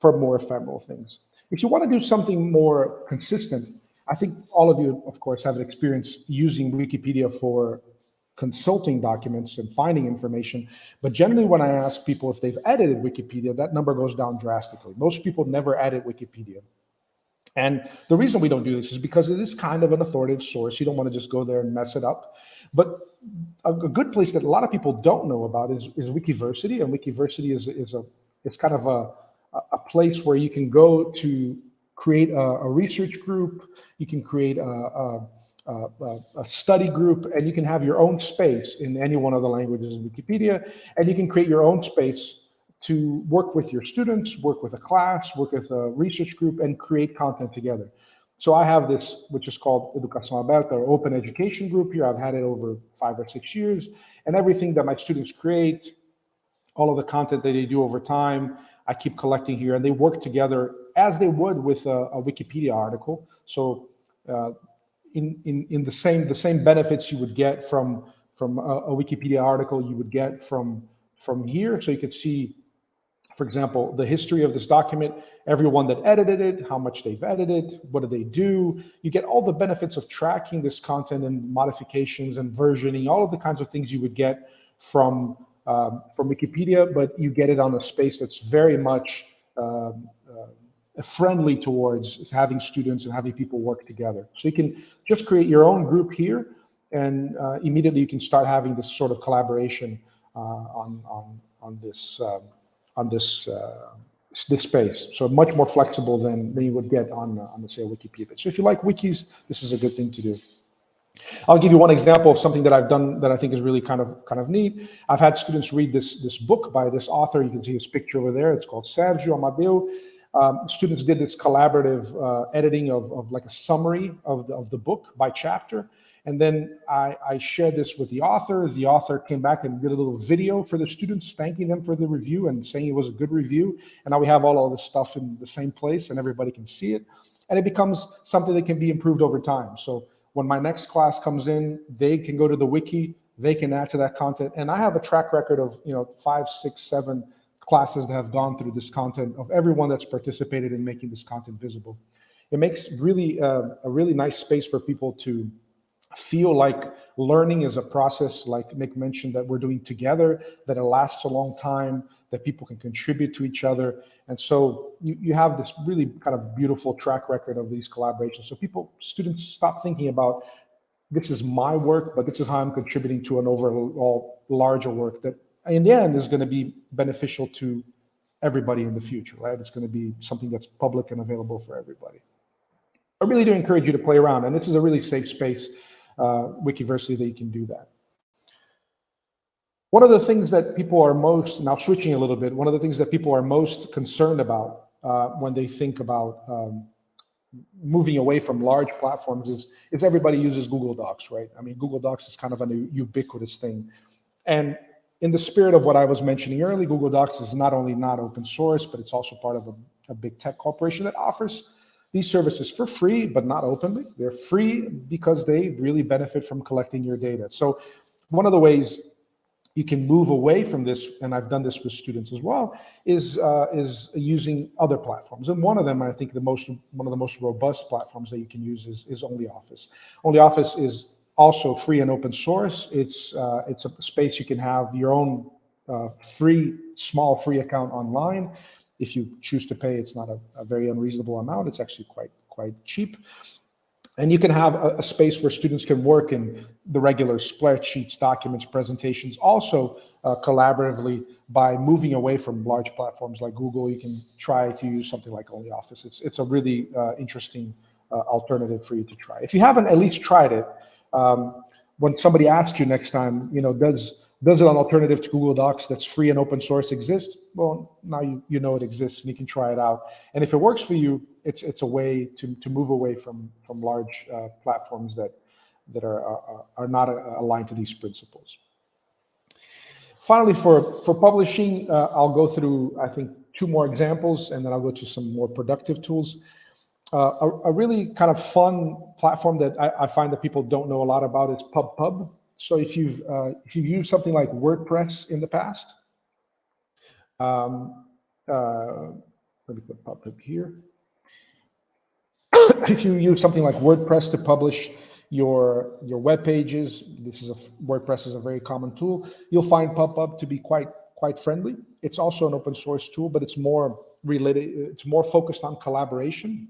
for more ephemeral things. If you want to do something more consistent i think all of you of course have experience using wikipedia for consulting documents and finding information. But generally when i ask people if they've edited wikipedia that number goes down drastically. Most people never edit wikipedia and the reason we don't do this is because it is kind of an authoritative source. You don't want to just go there and mess it up. But a, a good place that a lot of people don't know about is, is Wikiversity. And Wikiversity is, is, a, it's kind of a, a place where you can go to create a, a research group. You can create a, a, a study group, and you can have your own space in any one of the languages in Wikipedia, and you can create your own space to work with your students, work with a class, work with a research group, and create content together. So I have this, which is called Educação Aberta, or Open Education Group here. I've had it over five or six years, and everything that my students create, all of the content that they do over time, I keep collecting here, and they work together as they would with a, a Wikipedia article. So uh, in, in, in the same the same benefits you would get from from a, a Wikipedia article, you would get from from here. So you could see for example, the history of this document, everyone that edited it, how much they've edited, what do they do. You get all the benefits of tracking this content and modifications and versioning, all of the kinds of things you would get from, um, from Wikipedia, but you get it on a space that's very much um, uh, friendly towards having students and having people work together. So you can just create your own group here and uh, immediately you can start having this sort of collaboration uh, on, on, on this um, on this uh, this space. So much more flexible than, than you would get on, uh, on the say Wikipedia. So if you like wikis, this is a good thing to do. I'll give you one example of something that I've done that I think is really kind of kind of neat. I've had students read this this book by this author. You can see his picture over there. It's called Sergio Amadeu. Um, students did this collaborative uh, editing of, of like a summary of the, of the book by chapter. And then I, I, shared this with the author. The author came back and did a little video for the students, thanking them for the review and saying it was a good review. And now we have all of this stuff in the same place and everybody can see it. And it becomes something that can be improved over time. So when my next class comes in, they can go to the wiki, they can add to that content. And I have a track record of, you know, five, six, seven classes that have gone through this content of everyone that's participated in making this content visible. It makes really uh, a really nice space for people to feel like learning is a process, like Nick mentioned, that we're doing together, that it lasts a long time, that people can contribute to each other. And so you, you have this really kind of beautiful track record of these collaborations. So people, students stop thinking about this is my work, but this is how I'm contributing to an overall larger work that in the end is going to be beneficial to everybody in the future, right? It's going to be something that's public and available for everybody. I really do encourage you to play around, and this is a really safe space Wikiversity that you can do that. One of the things that people are most, now switching a little bit, one of the things that people are most concerned about uh, when they think about um, moving away from large platforms is, is everybody uses Google Docs, right? I mean, Google Docs is kind of a ubiquitous thing. And in the spirit of what I was mentioning earlier, Google Docs is not only not open source, but it's also part of a, a big tech corporation that offers these services for free, but not openly. They're free because they really benefit from collecting your data. So one of the ways you can move away from this, and I've done this with students as well, is uh, is using other platforms. And one of them, I think, the most one of the most robust platforms that you can use is is OnlyOffice. OnlyOffice is also free and open source. It's uh, it's a space you can have your own uh, free small free account online if you choose to pay, it's not a, a very unreasonable amount. It's actually quite quite cheap. And you can have a, a, space where students can work in the regular spreadsheets, documents, presentations, also uh, collaboratively by moving away from large platforms like Google. You can try to use something like OnlyOffice. It's, it's a really uh, interesting uh, alternative for you to try. If you haven't at least tried it, um, when somebody asks you next time, you know, does does an alternative to Google Docs that's free and open source exist? Well, now you, you know it exists and you can try it out. And if it works for you, it's it's a way to, to move away from from large uh, platforms that that are, are, are not uh, aligned to these principles. Finally, for, for publishing, uh, I'll go through, I think, two more examples, and then I'll go to some more productive tools. Uh, a, a, really kind of fun platform that I, I, find that people don't know a lot about is PubPub. So if you've uh, if you've used something like WordPress in the past, um, uh, let me put PubPub here. if you use something like WordPress to publish your your web pages, this is a WordPress is a very common tool. You'll find PubPub to be quite quite friendly. It's also an open source tool, but it's more related. It's more focused on collaboration.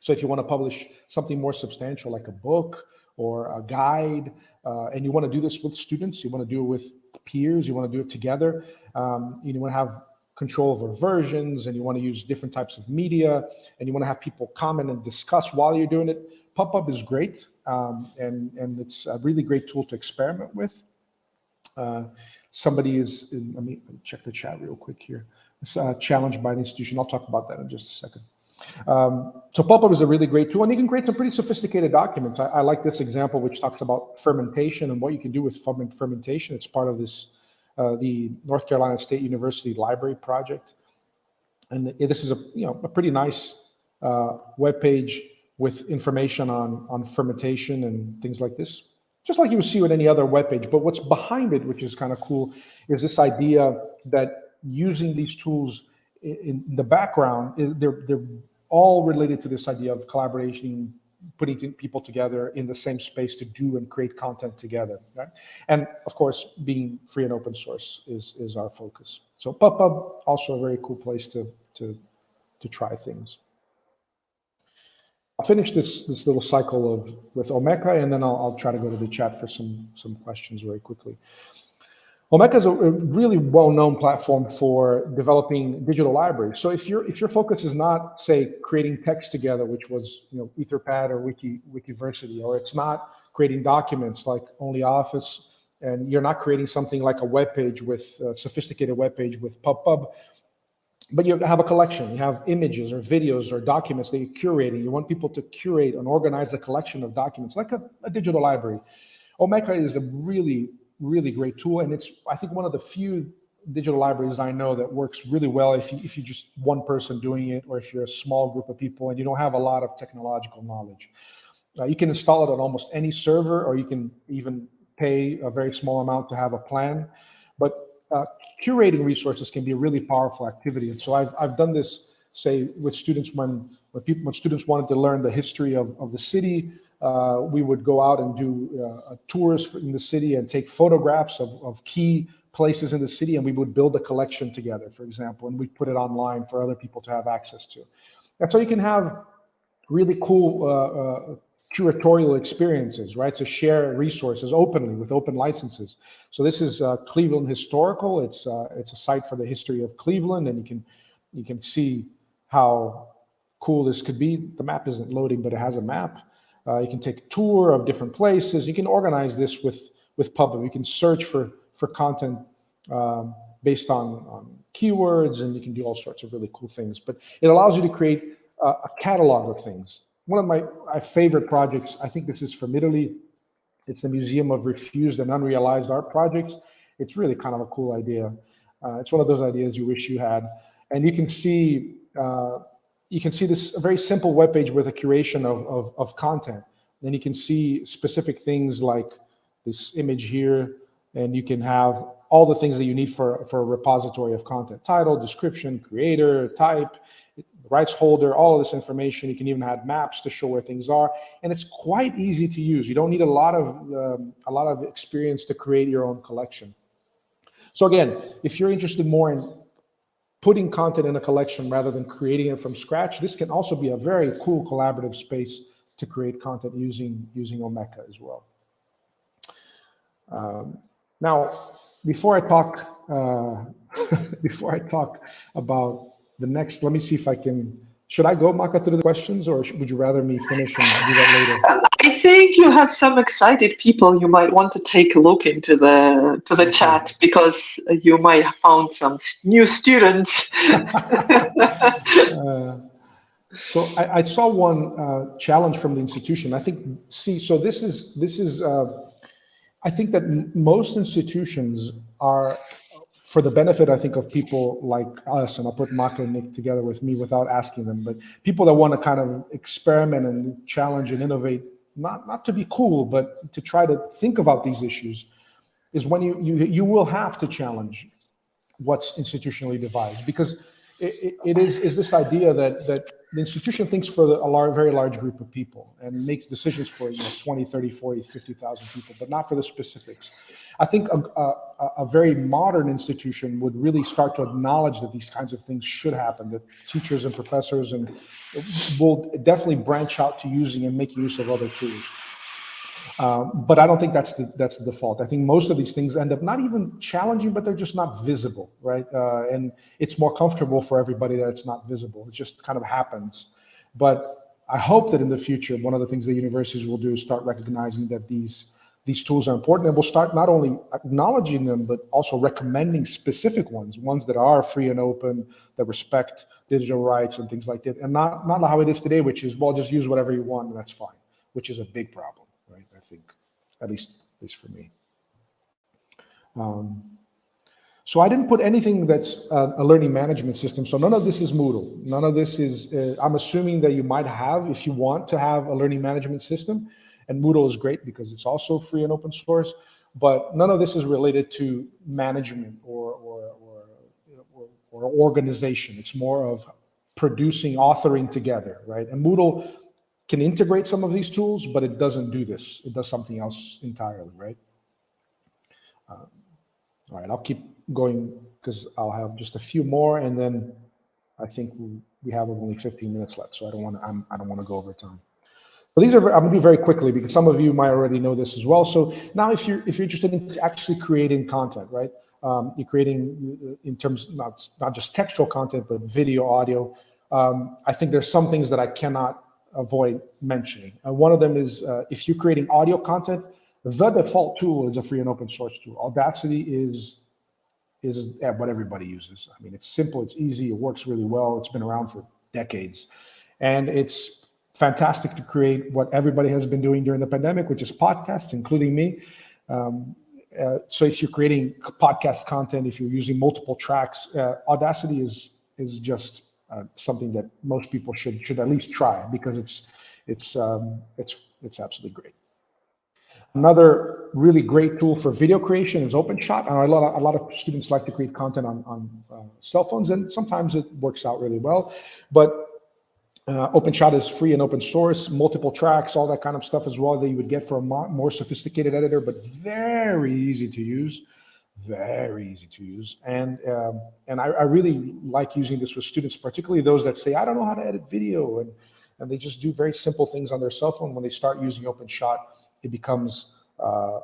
So if you want to publish something more substantial, like a book or a guide, uh, and you want to do this with students, you want to do it with peers, you want to do it together, um, you want to have control over versions and you want to use different types of media and you want to have people comment and discuss while you're doing it, PubPub is great. um, and, and it's a really great tool to experiment with. Uh, somebody is, in, let me check the chat real quick here. It's uh, challenged by an institution. I'll talk about that in just a second. Um, so PubPub is a really great tool, and you can create some pretty sophisticated documents. I, I, like this example, which talks about fermentation and what you can do with fermentation. It's part of this, uh, the North Carolina State University Library project, and this is a you know a pretty nice uh, web page with information on on fermentation and things like this, just like you would see with any other web page. But what's behind it, which is kind of cool, is this idea that using these tools in the background, they're they're all related to this idea of collaboration, putting people together in the same space to do and create content together. Right? And of course, being free and open source is is our focus. So PubPub also a very cool place to to to try things. I'll finish this this little cycle of with Omeka, and then I'll, I'll try to go to the chat for some some questions very quickly. Omeka is a really well-known platform for developing digital libraries. So if your if your focus is not, say, creating text together, which was you know Etherpad or Wiki Wikiversity, or it's not creating documents like OnlyOffice, and you're not creating something like a web page with a sophisticated web page with PubPub, but you have a collection. You have images or videos or documents that you're curating. You want people to curate and organize a collection of documents like a, a digital library. Omeka is a really really great tool. And it's, I think, one of the few digital libraries I know that works really well if you, if you're just one person doing it, or if you're a small group of people and you don't have a lot of technological knowledge. Uh, you can install it on almost any server, or you can even pay a very small amount to have a plan. But uh, curating resources can be a really powerful activity. And so I've, I've done this, say, with students when, when, people, when students wanted to learn the history of, of the city, uh, we would go out and do uh, tours in the city and take photographs of, of key places in the city and we would build a collection together, for example, and we put it online for other people to have access to. And so you can have really cool uh, uh, curatorial experiences, right? To share resources openly with open licenses. So this is uh, Cleveland Historical. It's uh, it's a site for the history of Cleveland, and you can you can see how cool this could be. The map isn't loading, but it has a map. Uh, you can take a tour of different places. You can organize this with, with PubPub. You can search for, for content um, based on, on, keywords, and you can do all sorts of really cool things. But it allows you to create a, a catalog of things. One of my, my favorite projects, I think this is from Italy. It's the Museum of Refused and Unrealized Art Projects. It's really kind of a cool idea. Uh, it's one of those ideas you wish you had. And you can see uh, you can see this very simple web page with a curation of, of, of content. Then you can see specific things like this image here, and you can have all the things that you need for, for a repository of content. Title, description, creator, type, rights holder, all of this information. You can even add maps to show where things are. And it's quite easy to use. You don't need a lot of, um, a lot of experience to create your own collection. So again, if you're interested more in putting content in a collection rather than creating it from scratch. This can also be a very cool collaborative space to create content using, using Omeka as well. Um, now, before I talk, uh, before I talk about the next, let me see if I can should I go, Maka, through the questions, or would you rather me finish and do that later? I think you have some excited people. You might want to take a look into the to the chat because you might have found some new students. uh, so I, I, saw one uh, challenge from the institution. I think, see, so this is this is. Uh, I think that most institutions are for the benefit, I think, of people like us, and I'll put Maka and Nick together with me without asking them, but people that want to kind of experiment and challenge and innovate, not, not to be cool, but to try to think about these issues, is when you, you, you will have to challenge what's institutionally devised because it, it is, is this idea that, that the institution thinks for a large, very large group of people and makes decisions for you know, 20, 30, 40, 50,000 people, but not for the specifics. I think a, a, a, very modern institution would really start to acknowledge that these kinds of things should happen, that teachers and professors and will definitely branch out to using and making use of other tools. Um, but I don't think that's the that's the default. I think most of these things end up not even challenging, but they're just not visible, right? Uh, and it's more comfortable for everybody that it's not visible. It just kind of happens. But I hope that in the future, one of the things the universities will do is start recognizing that these these tools are important and we'll start not only acknowledging them, but also recommending specific ones, ones that are free and open, that respect digital rights and things like that. And not, not how it is today, which is, well, just use whatever you want and that's fine, which is a big problem? I think, at least, at least for me. Um, so I didn't put anything that's a, a, learning management system. So none of this is Moodle. None of this is, uh, I'm assuming that you might have, if you want to have a learning management system, and Moodle is great because it's also free and open source, but none of this is related to management or, or, or, or, or organization. It's more of producing, authoring together, right? And Moodle can integrate some of these tools, but it doesn't do this. It does something else entirely, right? Um, all right, I'll keep going because I'll have just a few more, and then I think we have only 15 minutes left, so I don't want to. I don't want to go over time. But these are I'm to do very quickly because some of you might already know this as well. So now, if you're if you're interested in actually creating content, right? Um, you're creating in terms not not just textual content, but video, audio. Um, I think there's some things that I cannot avoid mentioning. Uh, one of them is uh, if you're creating audio content, the default tool is a free and open source tool. Audacity is is what everybody uses. I mean, it's simple, it's easy, it works really well. It's been around for decades, and it's fantastic to create what everybody has been doing during the pandemic, which is podcasts, including me. Um, uh, so if you're creating podcast content, if you're using multiple tracks, uh, Audacity is is just uh, something that most people should should at least try because it's it's um, it's it's absolutely great. Another really great tool for video creation is OpenShot. And a lot of, a lot of students like to create content on, on uh, cell phones, and sometimes it works out really well. But uh, OpenShot is free and open source, multiple tracks, all that kind of stuff as well that you would get for a more sophisticated editor, but very easy to use, very easy to use. And um, and I, I, really like using this with students, particularly those that say, I don't know how to edit video, and, and they just do very simple things on their cell phone. When they start using OpenShot, it becomes uh,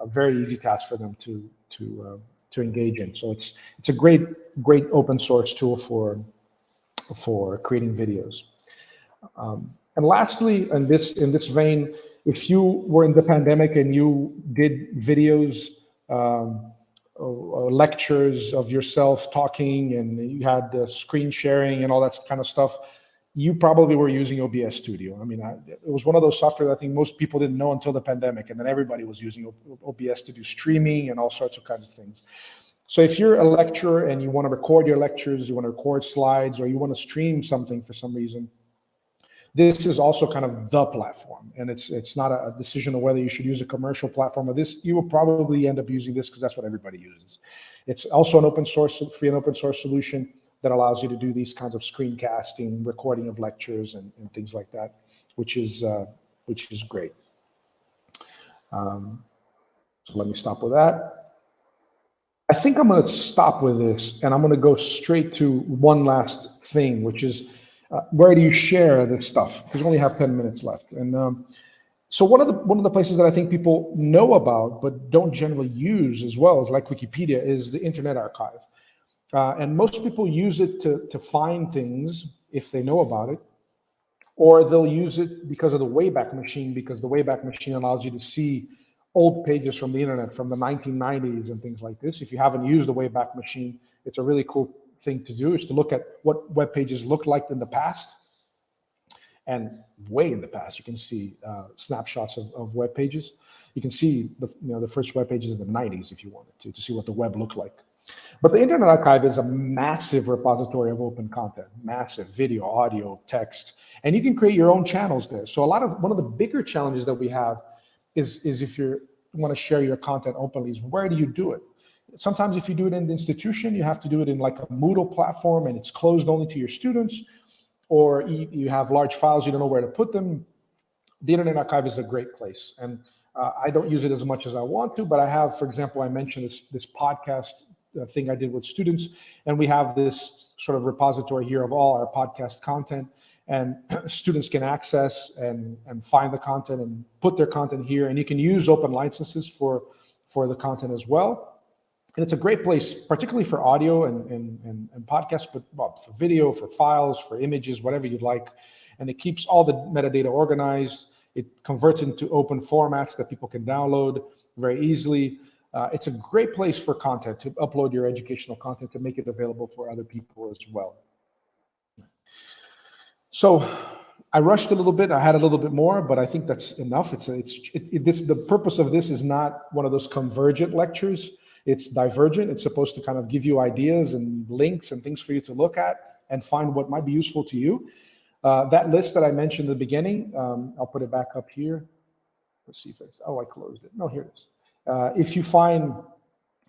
a very easy task for them to to uh, to engage in. So it's it's a great great open source tool for for creating videos. Um, and lastly, in this in this vein, if you were in the pandemic and you did videos, um, Uh, uh, lectures of yourself talking, and you had the screen sharing and all that kind of stuff, you probably were using OBS Studio. I mean, I, it was one of those software that I think most people didn't know until the pandemic, and then everybody was using OBS to do streaming and all sorts of kinds of things. So if you're a lecturer and you want to record your lectures, you want to record slides, or you want to stream something for some reason, this is also kind of the platform. And it's it's not a decision of whether you should use a commercial platform or this. You will probably end up using this because that's what everybody uses. It's also an open source, free and open source solution that allows you to do these kinds of screencasting, recording of lectures, and, and things like that, which is uh, which is great. Um, so let me stop with that. I think I'm going to stop with this, and I'm going to go straight to one last thing, which is uh, where do you share this stuff? Because we only have 10 minutes left, and um, so one of the one of the places that I think people know about but don't generally use as well as like Wikipedia is the Internet Archive. Uh, and most people use it to, to find things if they know about it, or they'll use it because of the Wayback Machine, because the Wayback Machine allows you to see old pages from the internet from the 1990s and things like this. If you haven't used the Wayback Machine, it's a really cool thing to do, is to look at what web pages looked like in the past. And way in the past, you can see uh, snapshots of, of web pages. You can see the, you know, the first web pages in the 90s if you wanted to, to see what the web looked like. But the Internet Archive is a massive repository of open content, massive video, audio, text, and you can create your own channels there. So a lot of one of the bigger challenges that we have is, is if you want to share your content openly, is where do you do it? Sometimes if you do it in the institution, you have to do it in like a Moodle platform and it's closed only to your students, or you, have large files, you don't know where to put them. The Internet Archive is a great place. And uh, I don't use it as much as I want to, but I have, for example, I mentioned this, this podcast thing I did with students. And we have this sort of repository here of all our podcast content and students can access and, and find the content and put their content here. And you can use open licenses for, for the content as well. And it's a great place, particularly for audio and, and, and, and podcasts, but well, for video, for files, for images, whatever you'd like. and it keeps all the metadata organized. It converts into open formats that people can download very easily. Uh, it's a great place for content to upload your educational content to make it available for other people as well. So I rushed a little bit. I had a little bit more, but I think that's enough. It's it's it, it, this the purpose of this is not one of those convergent lectures. It's divergent. It's supposed to kind of give you ideas and links and things for you to look at and find what might be useful to you. Uh, that list that I mentioned in the beginning, um, I'll put it back up here. Let's see if it's, oh, I closed it. No, here it is. Uh, if you find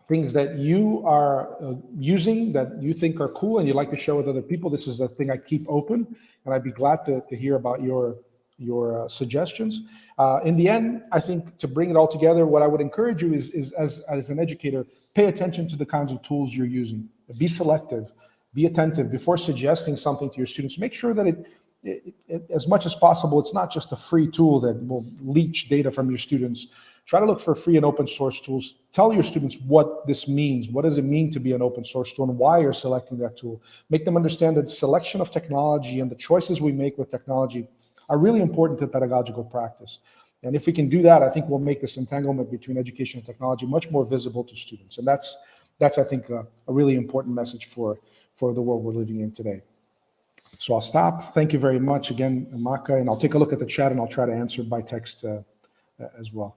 things that you are uh, using that you think are cool and you'd like to share with other people, this is a thing I keep open, and I'd be glad to, to hear about your your uh, suggestions. Uh, in the end, I think to bring it all together, what I would encourage you is, is as, as an educator, pay attention to the kinds of tools you're using. Be selective, be attentive before suggesting something to your students. Make sure that it, it, it, as much as possible, it's not just a free tool that will leach data from your students, Try to look for free and open source tools. Tell your students what this means. What does it mean to be an open source tool and why you're selecting that tool? Make them understand that selection of technology and the choices we make with technology are really important to pedagogical practice. And if we can do that, I think we'll make this entanglement between education and technology much more visible to students. And that's, that's I think, a, a really important message for, for the world we're living in today. So I'll stop. Thank you very much again, Maka, and I'll take a look at the chat and I'll try to answer by text uh, as well.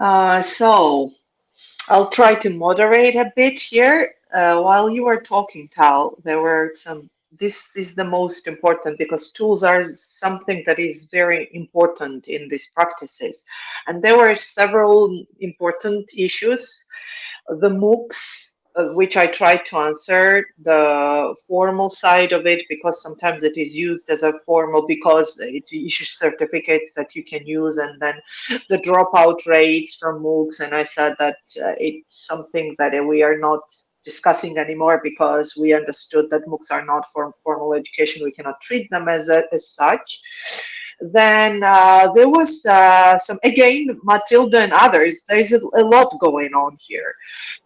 Uh, so I'll try to moderate a bit here. Uh, while you were talking, Tel, there were some, this is the most important because tools are something that is very important in these practices. And there were several important issues. The MOOCs, uh, which I try to answer the formal side of it because sometimes it is used as a formal because it issues certificates that you can use and then the dropout rates from MOOCs and I said that uh, it's something that we are not discussing anymore because we understood that MOOCs are not for formal education. We cannot treat them as, a, as such then uh, there was uh, some, again, Matilda and others, there's a, a, lot going on here.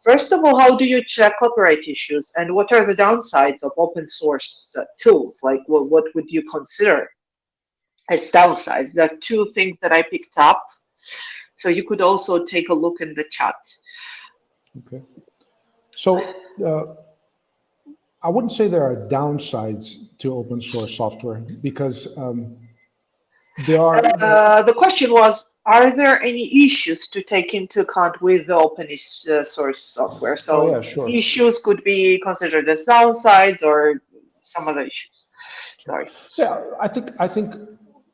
First of all, how do you check copyright issues and what are the downsides of open source uh, tools? Like what, what would you consider as downsides? There are two things that I picked up. So you could also take a look in the chat. Okay. So uh, I wouldn't say there are downsides to open source software because um, there are. Uh, the question was, are there any issues to take into account with the open uh, source software? So oh, yeah, sure. issues could be considered as downsides or some other issues. Sorry. Yeah, I think I think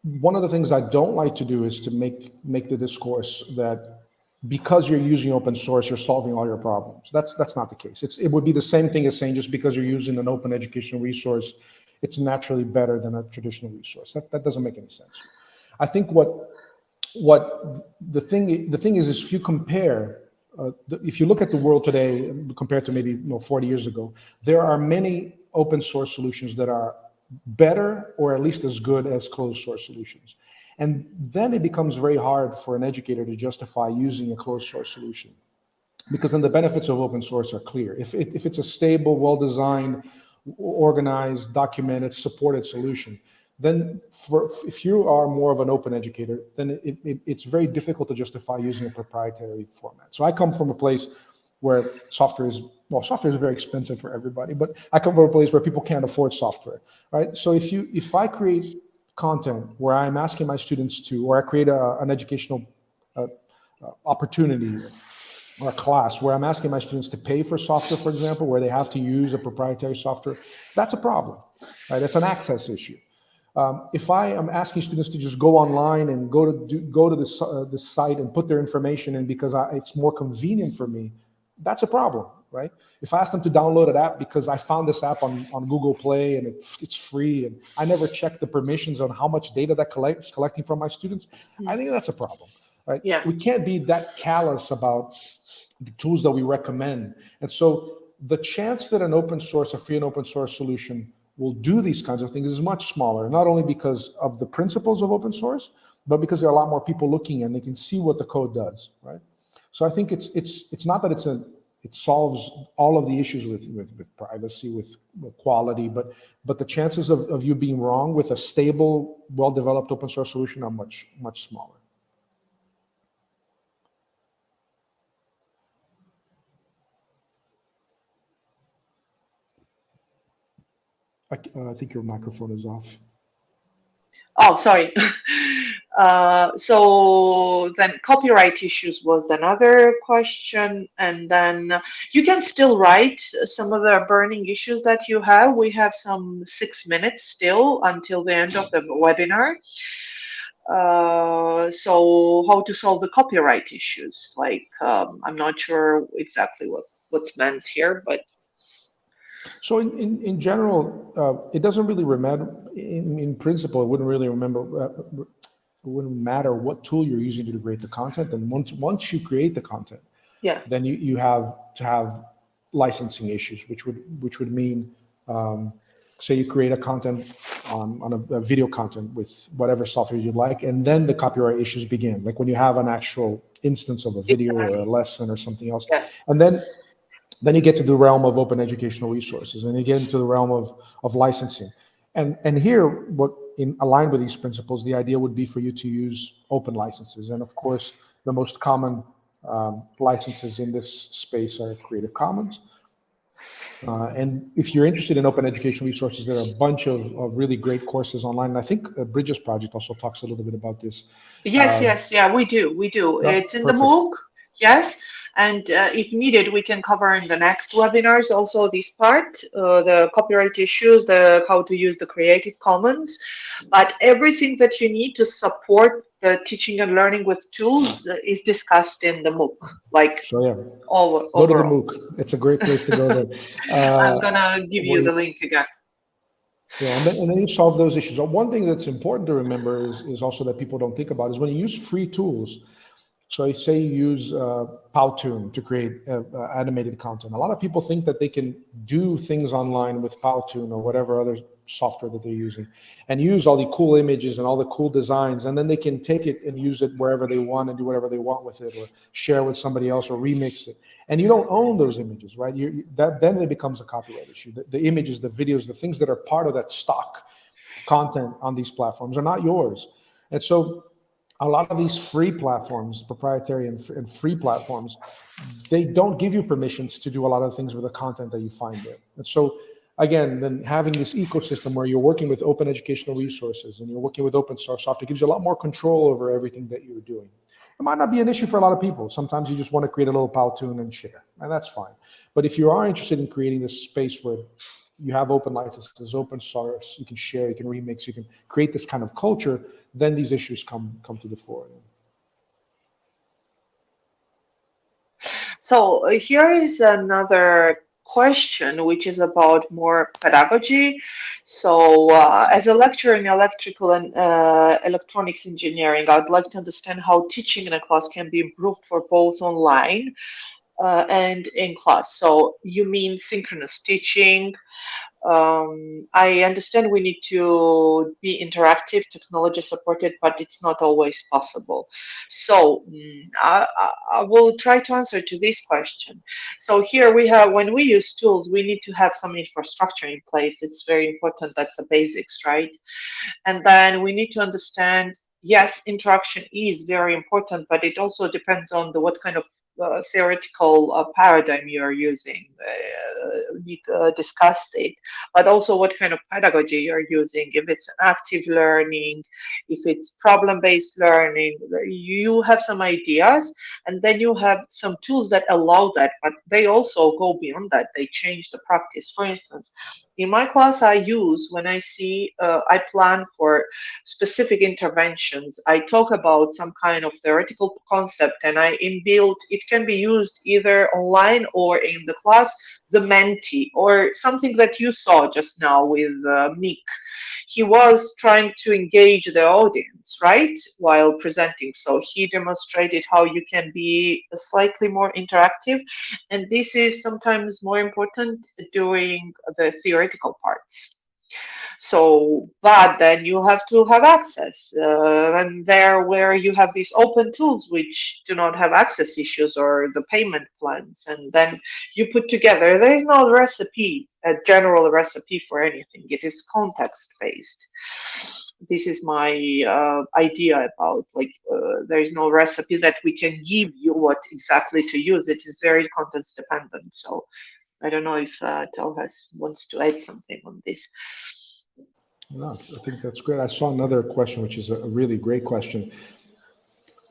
one of the things I don't like to do is to make make the discourse that because you're using open source, you're solving all your problems. That's that's not the case. It's it would be the same thing as saying just because you're using an open educational resource, it's naturally better than a traditional resource. That, that doesn't make any sense. I think what what the thing the thing is is if you compare uh, the, if you look at the world today compared to maybe you know, 40 years ago, there are many open source solutions that are better or at least as good as closed source solutions. And then it becomes very hard for an educator to justify using a closed source solution because then the benefits of open source are clear. If, it, if it's a stable, well-designed, organized, documented, supported solution, then for, if you are more of an open educator, then it, it, it's very difficult to justify using a proprietary format. So I come from a place where software is, well, software is very expensive for everybody, but I come from a place where people can't afford software, right? So if you, if I create content where I'm asking my students to, or I create a, an educational uh, uh, opportunity or a class where I'm asking my students to pay for software, for example, where they have to use a proprietary software, that's a problem, right? That's an access issue. Um, if I am asking students to just go online and go to do, go to this uh, this site and put their information in because I, it's more convenient for me, that's a problem, right? If I ask them to download an app because I found this app on, on Google Play and it's, it's free and I never check the permissions on how much data that collects collecting from my students, mm. I think that's a problem right? Yeah. We can't be that callous about the tools that we recommend. And so the chance that an open source, a free and open source solution will do these kinds of things is much smaller, not only because of the principles of open source, but because there are a lot more people looking and they can see what the code does, right? So I think it's it's it's not that it's a it solves all of the issues with, with, with privacy, with, quality, but but the chances of, of you being wrong with a stable, well-developed open source solution are much, much smaller. I, uh, I think your microphone is off. Oh, sorry. Uh, so then copyright issues was another question. And then you can still write some of the burning issues that you have. We have some six minutes still until the end of the webinar. Uh, so how to solve the copyright issues? Like, um, I'm not sure exactly what, what's meant here, but so in, in, in general, uh, it doesn't really remember, in, in principle, it wouldn't really remember, uh, it wouldn't matter what tool you're using to create the content. And once, once you create the content, yeah, then you, you have to have licensing issues, which would, which would mean, um, say you create a content on, on a, a, video content with whatever software you like, and then the copyright issues begin. Like when you have an actual instance of a video or a lesson or something else. Yeah. And then then you get to the realm of open educational resources, and you get into the realm of, of licensing. And, and here, what in aligned with these principles, the idea would be for you to use open licenses. And of course, the most common um, licenses in this space are Creative Commons. Uh, and if you're interested in open educational resources, there are a bunch of, of really great courses online. And I think uh, Bridges Project also talks a little bit about this. Yes, um, yes, yeah, we do, we do. Yeah, it's in perfect. the MOOC, yes. And uh, if needed, we can cover in the next webinars also this part, uh, the copyright issues, the how to use the Creative Commons. But everything that you need to support the teaching and learning with tools is discussed in the MOOC. Like so, yeah. All, go to the MOOC. It's a great place to go there. Uh, I'm gonna give you the link again. Yeah, and then, and then, you solve those issues. One thing that's important to remember is, is also that people don't think about is when you use free tools, so I say use uh, Powtoon to create uh, uh, animated content. A lot of people think that they can do things online with Powtoon or whatever other software that they're using and use all the cool images and all the cool designs. And then they can take it and use it wherever they want and do whatever they want with it or share with somebody else or remix it. And you don't own those images, right? You, that Then it becomes a copyright issue. The, the images, the videos, the things that are part of that stock content on these platforms are not yours. And so a lot of these free platforms, proprietary and, and, free platforms, they don't give you permissions to do a lot of things with the content that you find there. And so, again, then having this ecosystem where you're working with open educational resources and you're working with open source software gives you a lot more control over everything that you're doing. It might not be an issue for a lot of people. Sometimes you just want to create a little Powtoon and share, and that's fine. But if you are interested in creating this space where you have open licenses, open source, you can share, you can remix, you can create this kind of culture, then these issues come come to the fore. So uh, here is another question, which is about more pedagogy. So uh, as a lecturer in electrical and uh, electronics engineering, I'd like to understand how teaching in a class can be improved for both online uh, and in class. So you mean synchronous teaching, um, I understand we need to be interactive, technology supported, but it's not always possible. So mm, I, I, will try to answer to this question. So here we have, when we use tools, we need to have some infrastructure in place. It's very important. That's the basics, right? And then we need to understand yes, interaction is very important, but it also depends on the what kind of uh, theoretical uh, paradigm you're using. Uh, uh, discussed it, but also what kind of pedagogy you're using. If it's active learning, if it's problem-based learning, you have some ideas, and then you have some tools that allow that, but they also go beyond that. They change the practice. For instance, in my class, I use when I see, uh, I plan for specific interventions. I talk about some kind of theoretical concept, and I inbuilt. It can be used either online or in the class, the Menti or something that you saw just now with uh, Mick he was trying to engage the audience, right, while presenting. So he demonstrated how you can be slightly more interactive. And this is sometimes more important during the theoretical parts. So, but then you have to have access. Uh, and there where you have these open tools which do not have access issues or the payment plans, and then you put together, there is no recipe, a general recipe for anything. It is context based this is my uh, idea about like uh, there is no recipe that we can give you what exactly to use it is very context dependent so i don't know if uh, Tel has wants to add something on this no i think that's great i saw another question which is a really great question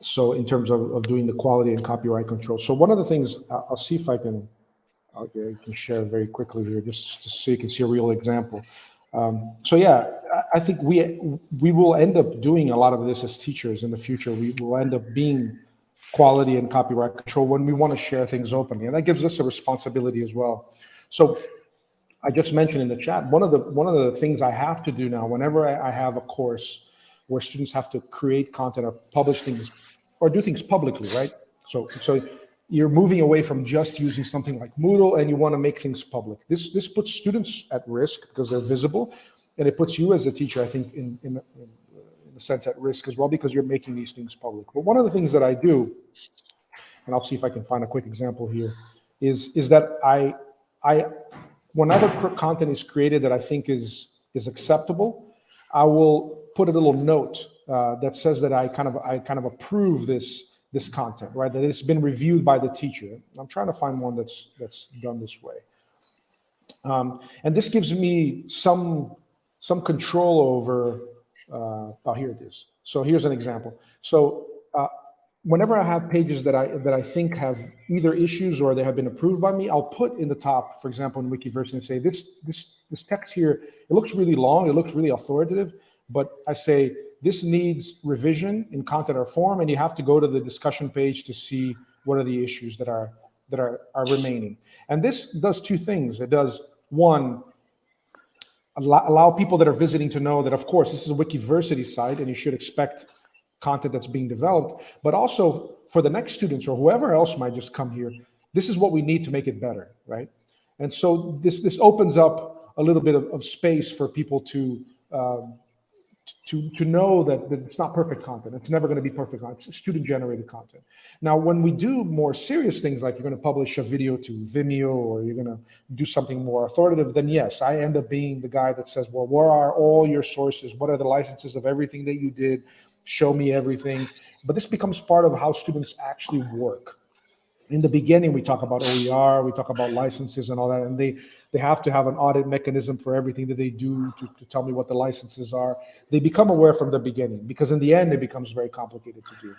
so in terms of, of doing the quality and copyright control so one of the things i'll see if i can i can share very quickly here just so you can see a real example um, so yeah, I think we we will end up doing a lot of this as teachers in the future. We will end up being quality and copyright control when we want to share things openly, and that gives us a responsibility as well. So I just mentioned in the chat one of the one of the things I have to do now whenever I, I have a course where students have to create content or publish things or do things publicly, right? So so you're moving away from just using something like Moodle and you want to make things public. This this puts students at risk because they're visible, and it puts you as a teacher, I think, in in, in, a sense at risk as well because you're making these things public. But one of the things that I do, and I'll see if I can find a quick example here, is is that I I whenever content is created that I think is is acceptable, I will put a little note uh, that says that I kind of I kind of approve this this content, right? That it's been reviewed by the teacher. I'm trying to find one that's that's done this way. Um, and this gives me some some control over. Uh, oh, here it is. So here's an example. So uh, whenever I have pages that I that I think have either issues or they have been approved by me, I'll put in the top, for example, in Wikiverse and say this this this text here. It looks really long. It looks really authoritative, but I say this needs revision in content or form, and you have to go to the discussion page to see what are the issues that are that are, are remaining. And this does two things. It does one, allow, allow people that are visiting to know that, of course, this is a Wikiversity site, and you should expect content that's being developed. But also for the next students or whoever else might just come here, this is what we need to make it better, right? And so this this opens up a little bit of, of space for people to um, to to know that, that it's not perfect content. It's never going to be perfect. It's student generated content. Now, when we do more serious things, like you're going to publish a video to Vimeo or you're going to do something more authoritative, then yes, I end up being the guy that says, well, where are all your sources? What are the licenses of everything that you did? Show me everything. But this becomes part of how students actually work. In the beginning, we talk about OER, we talk about licenses and all that, and they they have to have an audit mechanism for everything that they do to, to tell me what the licenses are. They become aware from the beginning because in the end, it becomes very complicated to do.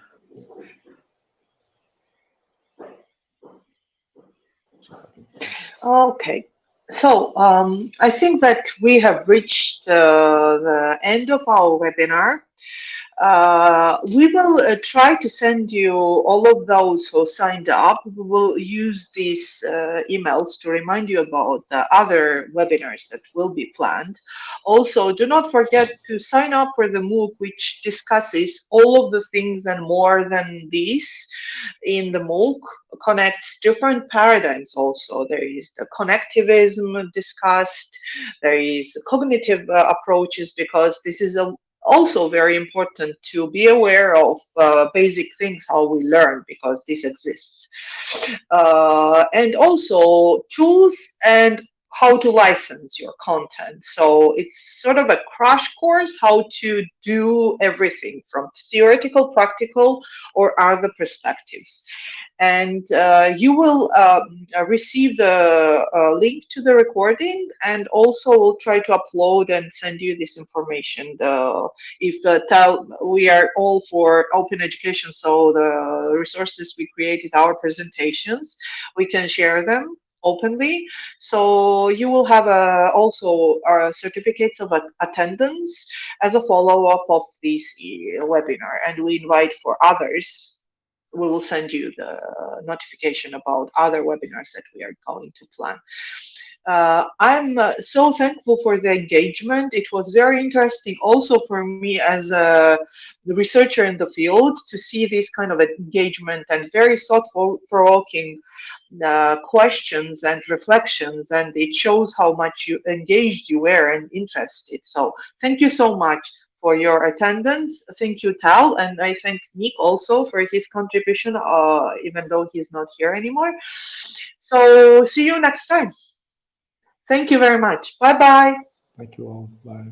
Okay, so um, I think that we have reached uh, the end of our webinar. Uh, we will uh, try to send you all of those who signed up. We will use these uh, emails to remind you about the other webinars that will be planned. Also, do not forget to sign up for the MOOC, which discusses all of the things and more than these in the MOOC, connects different paradigms also. There is the connectivism discussed, there is cognitive uh, approaches because this is a also very important to be aware of uh, basic things how we learn because this exists. Uh, and also tools and how to license your content. So it's sort of a crash course how to do everything from theoretical practical or other perspectives. And uh, you will uh, receive the uh, link to the recording and also we'll try to upload and send you this information the if the tell we are all for open education so the resources we created our presentations we can share them openly so you will have a, also uh, certificates of attendance as a follow-up of this webinar and we invite for others we will send you the notification about other webinars that we are going to plan. uh, I'm uh, so thankful for the engagement. It was very interesting also for me as a researcher in the field to see this kind of engagement and very thoughtful provoking uh, questions and reflections and it shows how much you engaged you were and interested. So thank you so much for your attendance. Thank you, Tel, and I thank Nick also for his contribution, uh, even though he's not here anymore. So see you next time. Thank you very much. Bye bye. Thank you all. Bye.